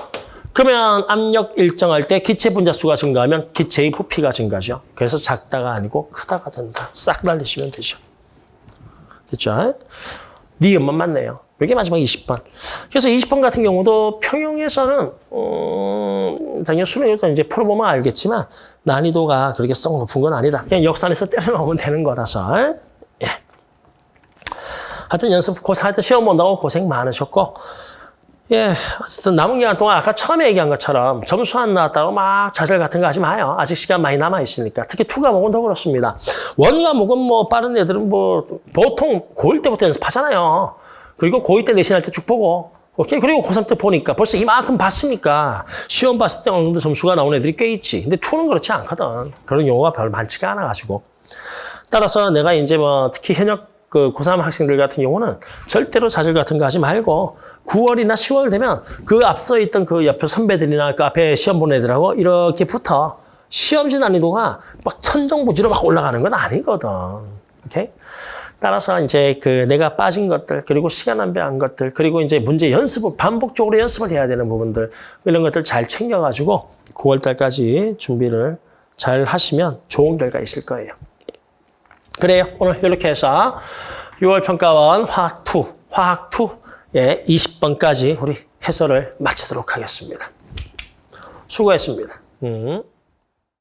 A: 그러면 압력 일정할 때 기체 분자 수가 증가하면 기체의 부피가 증가죠. 그래서 작다가 아니고 크다가 된다. 싹 날리시면 되죠. 됐죠? 니은만 맞네요. 이게 마지막 20번. 그래서 20번 같은 경우도 평형에서는 음, 작년 수능에서 이제 풀어보면 알겠지만 난이도가 그렇게 썩 높은 건 아니다. 그냥 역산에서 때려 넣으면 되는 거라서. 예. 하여튼 연습 고생, 하여튼 시험 본다고 고생 많으셨고 예, 어쨌든 남은 기간 동안 아까 처음에 얘기한 것처럼 점수 안 나왔다고 막 좌절 같은 거 하지 마요. 아직 시간 많이 남아있으니까. 특히 two 과목은 더 그렇습니다. one 과목은 뭐 빠른 애들은 뭐 보통 고1 때부터 연습하잖아요. 그리고 고2 때 내신할 때 쭉 보고 오케이 그리고 고3 때 보니까 벌써 이만큼 봤으니까 시험 봤을 때 어느 정도 점수가 나온 애들이 꽤 있지. 근데 two는 그렇지 않거든. 그런 경우가 별로 많지가 않아가지고. 따라서 내가 이제 뭐 특히 현역 그 고3 학생들 같은 경우는 절대로 좌절 같은 거 하지 말고 9월이나 10월 되면 그 앞서 있던 그 옆에 선배들이나 그 앞에 시험 본 애들하고 이렇게 붙어 시험지 난이도가 막 천정부지로 막 올라가는 건 아니거든. 오케이? 따라서 이제 그 내가 빠진 것들 그리고 시간 낭비한 것들 그리고 이제 문제 연습을 반복적으로 연습을 해야 되는 부분들 이런 것들 잘 챙겨가지고 9월 달까지 준비를 잘 하시면 좋은 결과 있을 거예요. 그래요. 오늘 이렇게 해서 6월 평가원 화학 2, 화학 2의 20번까지 우리 해설을 마치도록 하겠습니다. 수고했습니다. 음.